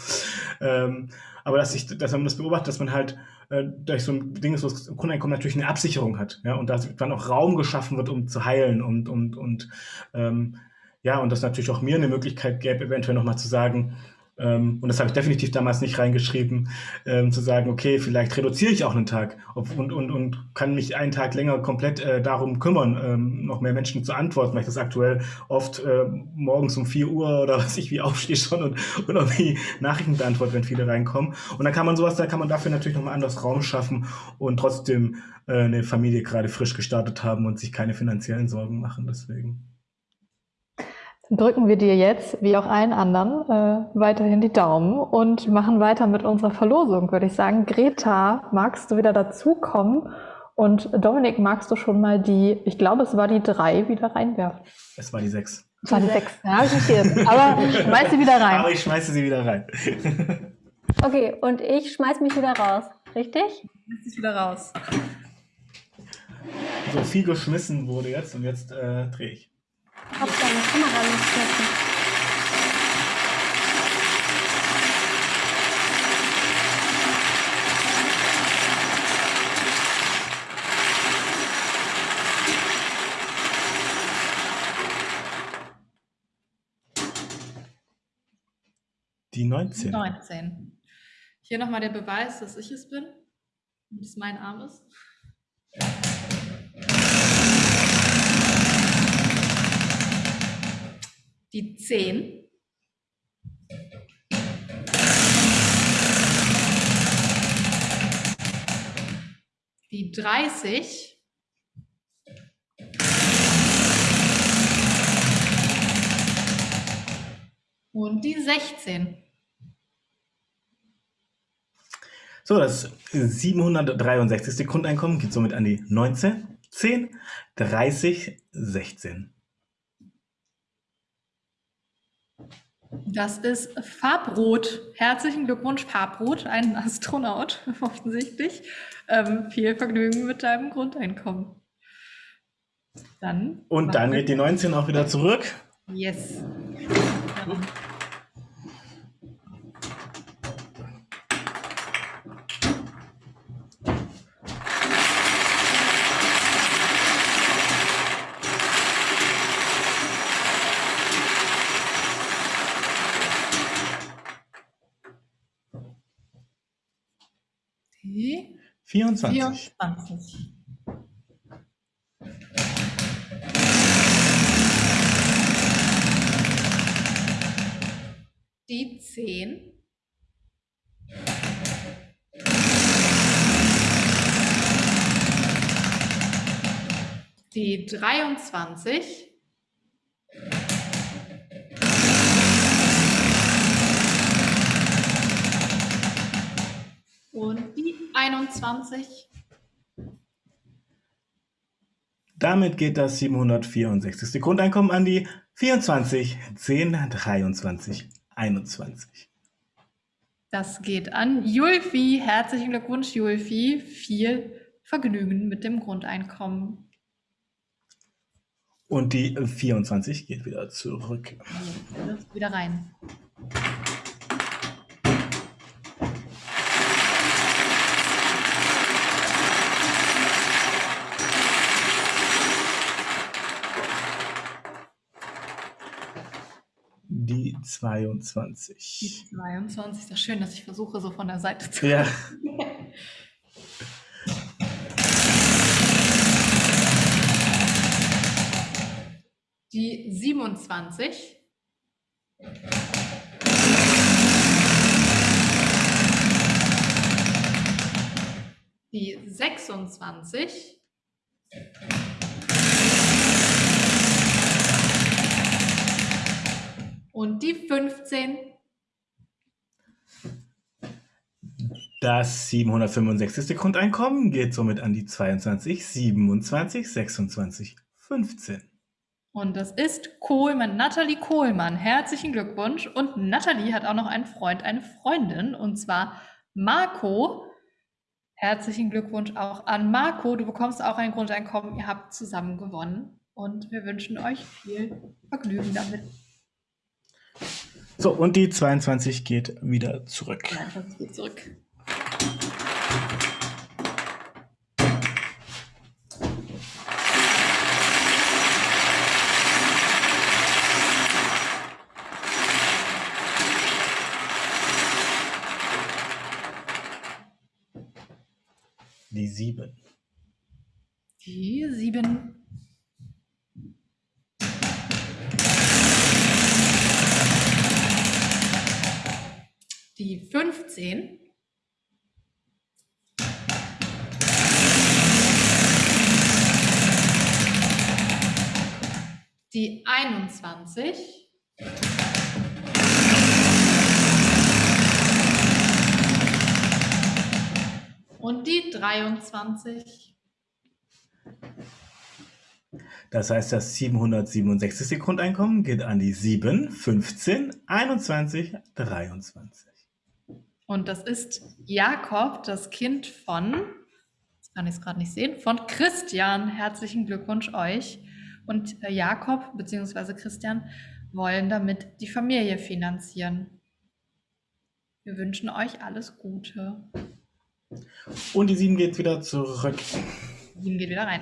S5: Ähm, aber dass ich, dass man das beobachtet, dass man halt äh, durch so ein Ding wo das Grundeinkommen natürlich eine Absicherung hat, ja, und dass dann auch Raum geschaffen wird, um zu heilen und, und, und ähm, ja, und das natürlich auch mir eine Möglichkeit gäbe, eventuell nochmal zu sagen, Ähm, und das habe ich definitiv damals nicht reingeschrieben, ähm, zu sagen, okay, vielleicht reduziere ich auch einen Tag und, und, und kann mich einen Tag länger komplett äh, darum kümmern, ähm, noch mehr Menschen zu antworten, weil ich das aktuell oft äh, morgens um 4 Uhr oder [LAUGHS] was ich wie aufstehe schon und, und irgendwie Nachrichten beantworte, wenn viele reinkommen. Und dann kann man sowas, da kann man dafür natürlich nochmal anders Raum schaffen und trotzdem äh, eine Familie gerade frisch gestartet haben und sich keine finanziellen Sorgen machen. Deswegen.
S1: Drücken wir dir jetzt, wie auch allen anderen, äh, weiterhin die Daumen und machen weiter mit unserer Verlosung, würde ich sagen. Greta, magst du wieder dazukommen? Und Dominik, magst du schon mal die, ich glaube, es war die drei, wieder reinwerfen?
S5: Es war die sechs.
S1: Es war die sechs, ja, habe ich nicht geirrt. Aber schmeiß sie wieder rein.
S5: Aber ich schmeiße sie wieder rein. [LAUGHS]
S2: okay, und ich schmeiß mich wieder raus, richtig?
S1: Schmeiß dich wieder raus.
S5: So viel geschmissen wurde jetzt und jetzt äh, drehe ich.
S2: Hab deine Kamera loslassen.
S5: Die 19.
S1: 19. Hier nochmal der Beweis, dass ich es bin und es mein Arm ist. Die 10. Die 30. Und die 16.
S5: So, das 763. Grundeinkommen geht somit an die 19, 10, 30, 16.
S1: Das ist Farbrot. Herzlichen Glückwunsch, Farbrot, ein Astronaut [LAUGHS] offensichtlich. Ähm, viel Vergnügen mit deinem Grundeinkommen. Dann.
S5: Und dann geht die 19 auch wieder zurück.
S1: Yes. Ja. [LAUGHS] Die
S5: 24.
S1: 24. Die 10. Die 23. Und die 21.
S5: Damit geht das 764. Grundeinkommen an die 24, 10, 23, 21.
S1: Das geht an Julfi. Herzlichen Glückwunsch, Julfi. Viel Vergnügen mit dem Grundeinkommen.
S5: Und die 24 geht wieder zurück.
S1: Wieder rein.
S5: Die 22.
S1: Die 22. Ist das schön, dass ich versuche, so von der Seite zu.
S5: Ja. [LAUGHS]
S1: Die 27. Die 26. Und die 15.
S5: Das 765. Grundeinkommen geht somit an die 22, 27, 26, 15.
S1: Und das ist Kohlmann, Nathalie Kohlmann. Herzlichen Glückwunsch. Und Nathalie hat auch noch einen Freund, eine Freundin, und zwar Marco. Herzlichen Glückwunsch auch an Marco. Du bekommst auch ein Grundeinkommen. Ihr habt zusammen gewonnen. Und wir wünschen euch viel Vergnügen damit.
S5: So, und die 22 geht wieder zurück.
S1: geht zurück. Die 7. Die 7 21. Und die 23.
S5: Das heißt, das 767. Grundeinkommen geht an die 7, 15, 21, 23.
S1: Und das ist Jakob, das Kind von, jetzt kann ich es gerade nicht sehen, von Christian. Herzlichen Glückwunsch euch. Und äh, Jakob bzw. Christian wollen damit die Familie finanzieren. Wir wünschen euch alles Gute.
S5: Und die 7 geht wieder zurück.
S1: 7 geht wieder rein.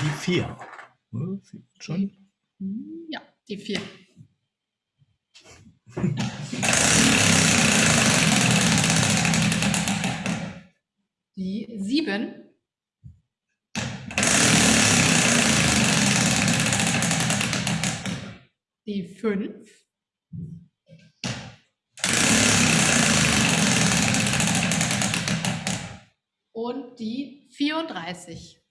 S5: Die 4. Schon?
S1: Ja, die 4. Die 7. Die 5. Und die 34.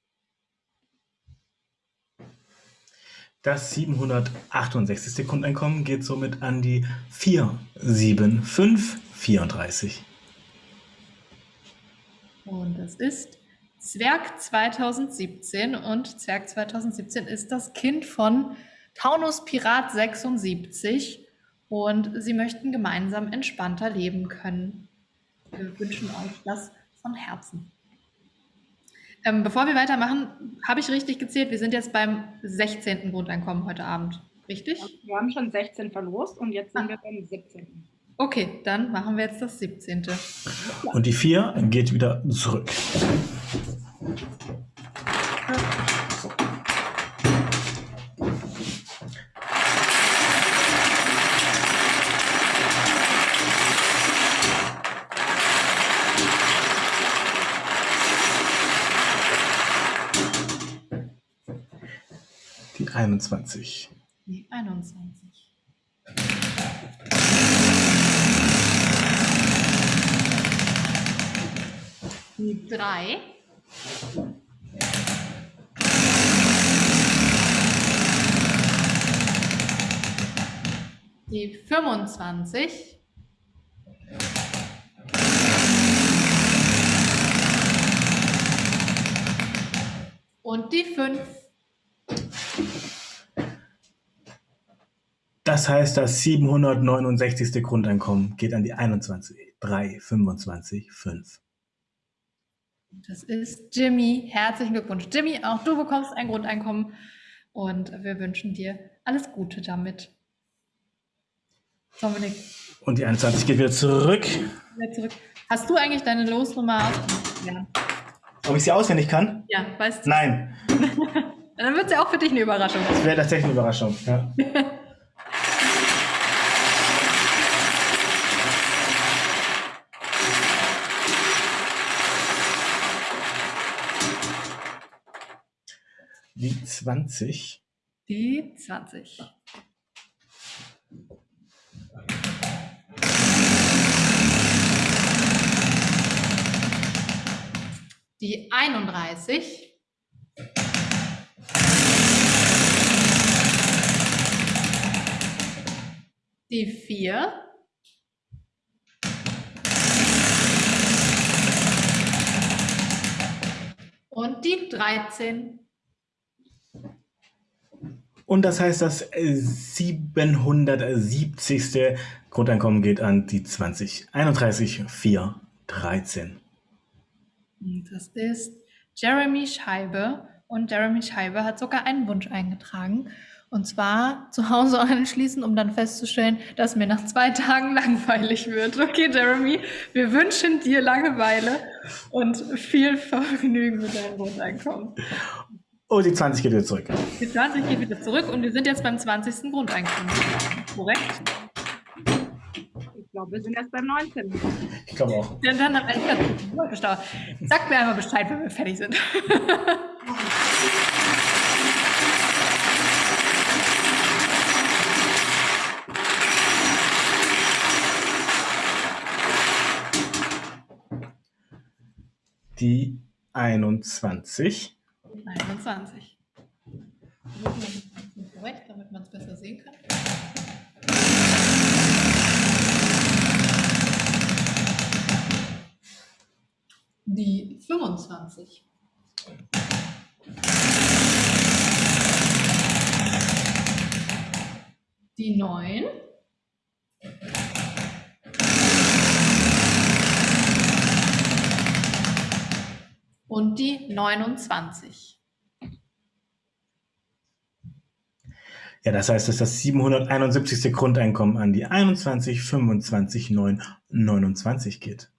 S5: Das 768. Grundeinkommen geht somit an die 4, 7, 5, 34.
S1: Und das ist Zwerg 2017 und Zwerg 2017 ist das Kind von Taunus Pirat 76 und sie möchten gemeinsam entspannter leben können. Wir wünschen euch das von Herzen. Ähm, bevor wir weitermachen, habe ich richtig gezählt, wir sind jetzt beim 16. Grundeinkommen heute Abend. Richtig?
S6: Wir haben schon 16 verlost und jetzt sind
S1: Ah.
S6: wir beim 17.
S1: Okay, dann machen wir jetzt das 17.
S5: Und die 4 geht wieder zurück. Die 21.
S1: Die 21. Die 3. Die 25. Und die 5.
S5: Das heißt, das 769. Grundeinkommen geht an die 21, 3, 25, 5.
S1: Das ist Jimmy. Herzlichen Glückwunsch, Jimmy. Auch du bekommst ein Grundeinkommen und wir wünschen dir alles Gute damit. Dominik,
S5: Und die 21 geht wieder zurück.
S1: wieder zurück. Hast du eigentlich deine Losnummer auswendig gelernt?
S5: Ob ich sie auswendig kann?
S1: Ja, weißt du?
S5: Nein, [LAUGHS]
S1: Dann wird es ja auch für dich eine Überraschung.
S5: das wäre tatsächlich eine Überraschung. Ja. [LAUGHS] Die 20.
S1: Die 20. Die 31. Die 4. Und die 13.
S5: Und das heißt, das äh, 770. Grundeinkommen geht an die 20. 31, 4, 13.
S1: Und Das ist Jeremy Scheibe Und Jeremy Scheibe hat sogar einen Wunsch eingetragen. Und zwar zu Hause anschließen, um dann festzustellen, dass mir nach zwei Tagen [LAUGHS] langweilig wird. Okay, Jeremy, wir wünschen dir Langeweile und viel Vergnügen mit deinem Grundeinkommen.
S5: Oh, die 20 geht wieder zurück.
S1: Die 20 geht wieder zurück und wir sind jetzt beim 20. Grundeinkommen. Korrekt?
S6: Ich glaube, wir sind erst beim 19.
S5: Ich glaube auch.
S1: Ja, dann am Ende. Sagt mir einmal Bescheid, wenn wir fertig sind.
S5: Die 21.
S1: 21. Korrekt, damit man es besser sehen kann. Die 25. Die 9. Und die 29.
S5: Ja, das heißt, das ist das 771. Grundeinkommen an die 21, 25, 9, 29 geht.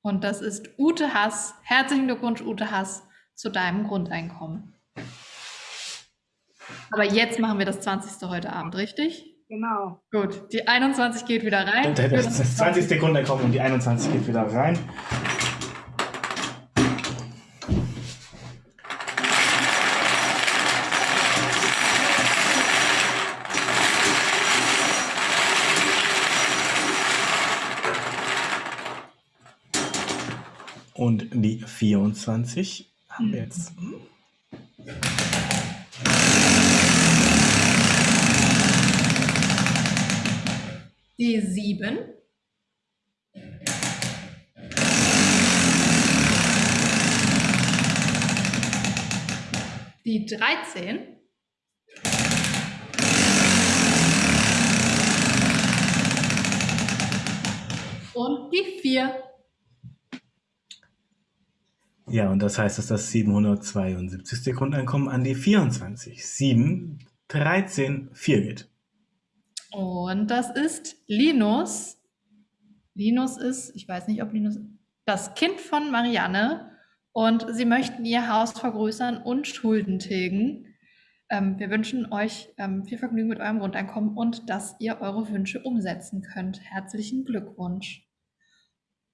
S1: Und das ist Ute Hass. Herzlichen Glückwunsch, Ute Hass, zu deinem Grundeinkommen. Aber jetzt machen wir das 20. heute Abend, richtig?
S6: Genau.
S1: Gut, die 21 geht wieder rein.
S5: Das ist das 20. Grundeinkommen und die 21 geht wieder rein. Und die 24 haben wir jetzt.
S1: Die 7. Die 13. Und die 4.
S5: Ja, und das heißt, dass das 772. Grundeinkommen an die 24, 7, 13, 4 geht.
S1: Und das ist Linus. Linus ist, ich weiß nicht, ob Linus, das Kind von Marianne. Und sie möchten ihr Haus vergrößern und Schulden tilgen. Ähm, wir wünschen euch ähm, viel Vergnügen mit eurem Grundeinkommen und dass ihr eure Wünsche umsetzen könnt. Herzlichen Glückwunsch.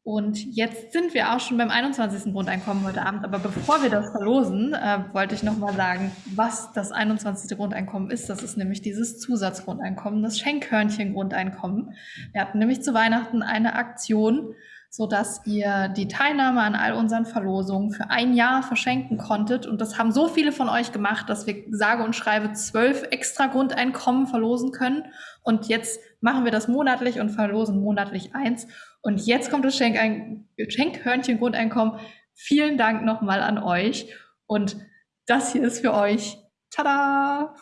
S1: Und jetzt sind wir auch schon beim 21. Grundeinkommen heute Abend. Aber bevor wir das verlosen, äh, wollte ich nochmal sagen, was das 21. Grundeinkommen ist. Das ist nämlich dieses Zusatzgrundeinkommen, das Schenkhörnchen-Grundeinkommen. Wir hatten nämlich zu Weihnachten eine Aktion, sodass ihr die Teilnahme an all unseren Verlosungen für ein Jahr verschenken konntet. Und das haben so viele von euch gemacht, dass wir sage und schreibe zwölf extra Grundeinkommen verlosen können. Und jetzt machen wir das monatlich und verlosen monatlich eins. Und jetzt kommt das Schenkhörnchen-Grundeinkommen. Vielen Dank nochmal an euch. Und das hier ist für euch. Tada!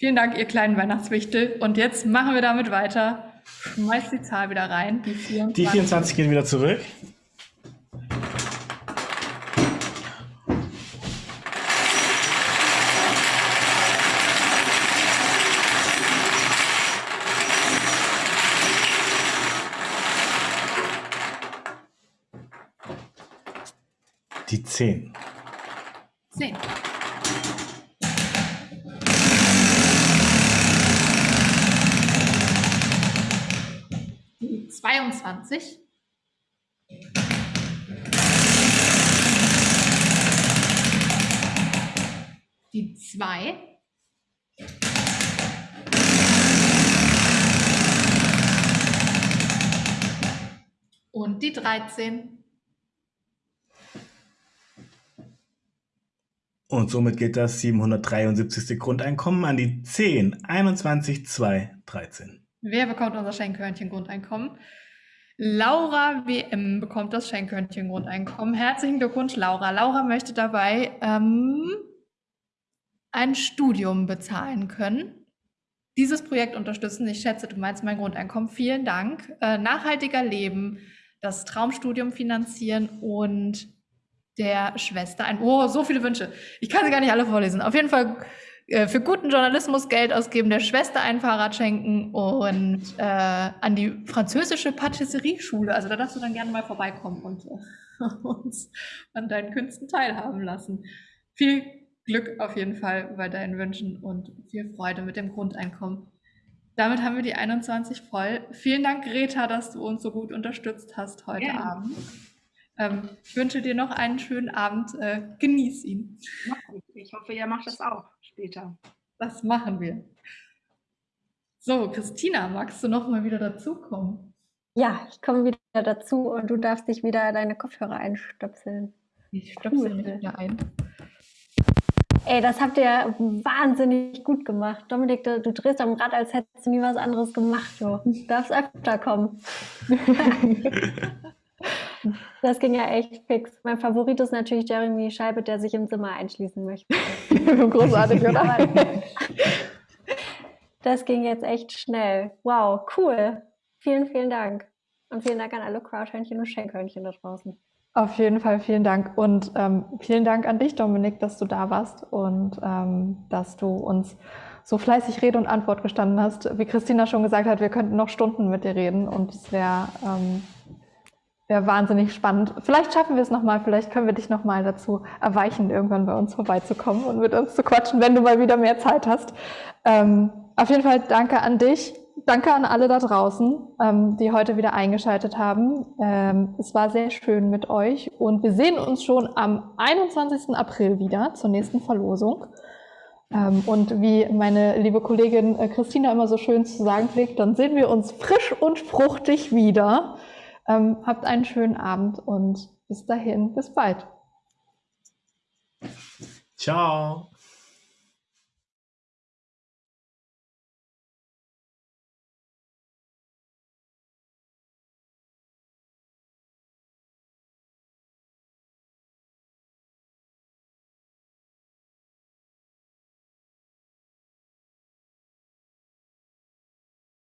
S1: Vielen Dank, ihr kleinen Weihnachtswichtel. Und jetzt machen wir damit weiter. Schmeißt die Zahl wieder rein. Die 24.
S5: Die 24 gehen wieder zurück. Die 10.
S1: 10. Die 22. Die 2. Und die 13.
S5: Und somit geht das 773. Grundeinkommen an die 10, 21, 2, 13.
S1: Wer bekommt unser Schenkhörnchen-Grundeinkommen? Laura WM bekommt das Schenkhörnchen-Grundeinkommen. Herzlichen Glückwunsch, Laura. Laura möchte dabei ähm, ein Studium bezahlen können. Dieses Projekt unterstützen. Ich schätze, du meinst mein Grundeinkommen. Vielen Dank. Äh, nachhaltiger Leben, das Traumstudium finanzieren und der Schwester ein. Oh, so viele Wünsche. Ich kann sie gar nicht alle vorlesen. Auf jeden Fall für guten Journalismus Geld ausgeben, der Schwester ein Fahrrad schenken und äh, an die französische Patisserie-Schule. Also da darfst du dann gerne mal vorbeikommen und äh, [LAUGHS] uns an deinen Künsten teilhaben lassen. Viel Glück auf jeden Fall bei deinen Wünschen und viel Freude mit dem Grundeinkommen. Damit haben wir die 21 voll. Vielen Dank, Greta, dass du uns so gut unterstützt hast heute ja. Abend. Ähm, ich wünsche dir noch einen schönen Abend. Äh, genieß ihn.
S6: Ich hoffe, ihr macht das auch später.
S1: Das machen wir. So, Christina, magst du noch mal wieder dazukommen?
S2: Ja, ich komme wieder dazu und du darfst dich wieder deine Kopfhörer einstöpseln.
S1: Ich stöpsel mich wieder ein.
S2: Ey, das habt ihr wahnsinnig gut gemacht. Dominik, du, du drehst am Rad, als hättest du nie was anderes gemacht. Du darfst öfter kommen. [LAUGHS] [LAUGHS] das ging ja echt fix. Mein Favorit ist natürlich Jeremy Scheibe, der sich im Zimmer einschließen möchte. [LAUGHS]
S1: Großartig, oder?
S2: das ging jetzt echt schnell. Wow, cool. Vielen, vielen Dank. Und vielen Dank an alle Crowdhörnchen und Schenkhörnchen da draußen.
S1: Auf jeden Fall vielen Dank und ähm, vielen Dank an dich, Dominik, dass du da warst und ähm, dass du uns so fleißig Rede und Antwort gestanden hast. Wie Christina schon gesagt hat, wir könnten noch Stunden mit dir reden und es wäre ähm, wär wahnsinnig spannend. Vielleicht schaffen wir es nochmal, vielleicht können wir dich nochmal dazu erweichen, irgendwann bei uns vorbeizukommen und mit uns zu quatschen, wenn du mal wieder mehr Zeit hast. Ähm, auf jeden Fall danke an dich danke an alle da draußen, ähm, die heute wieder eingeschaltet haben. Ähm, es war sehr schön mit euch und wir sehen uns schon am 21. April wieder zur nächsten Verlosung. Ähm, und wie meine liebe Kollegin äh, Christina immer so schön zu sagen pflegt, dann sehen wir uns frisch und fruchtig wieder. Ähm, habt einen schönen Abend und bis dahin, bis bald.
S5: Ciao.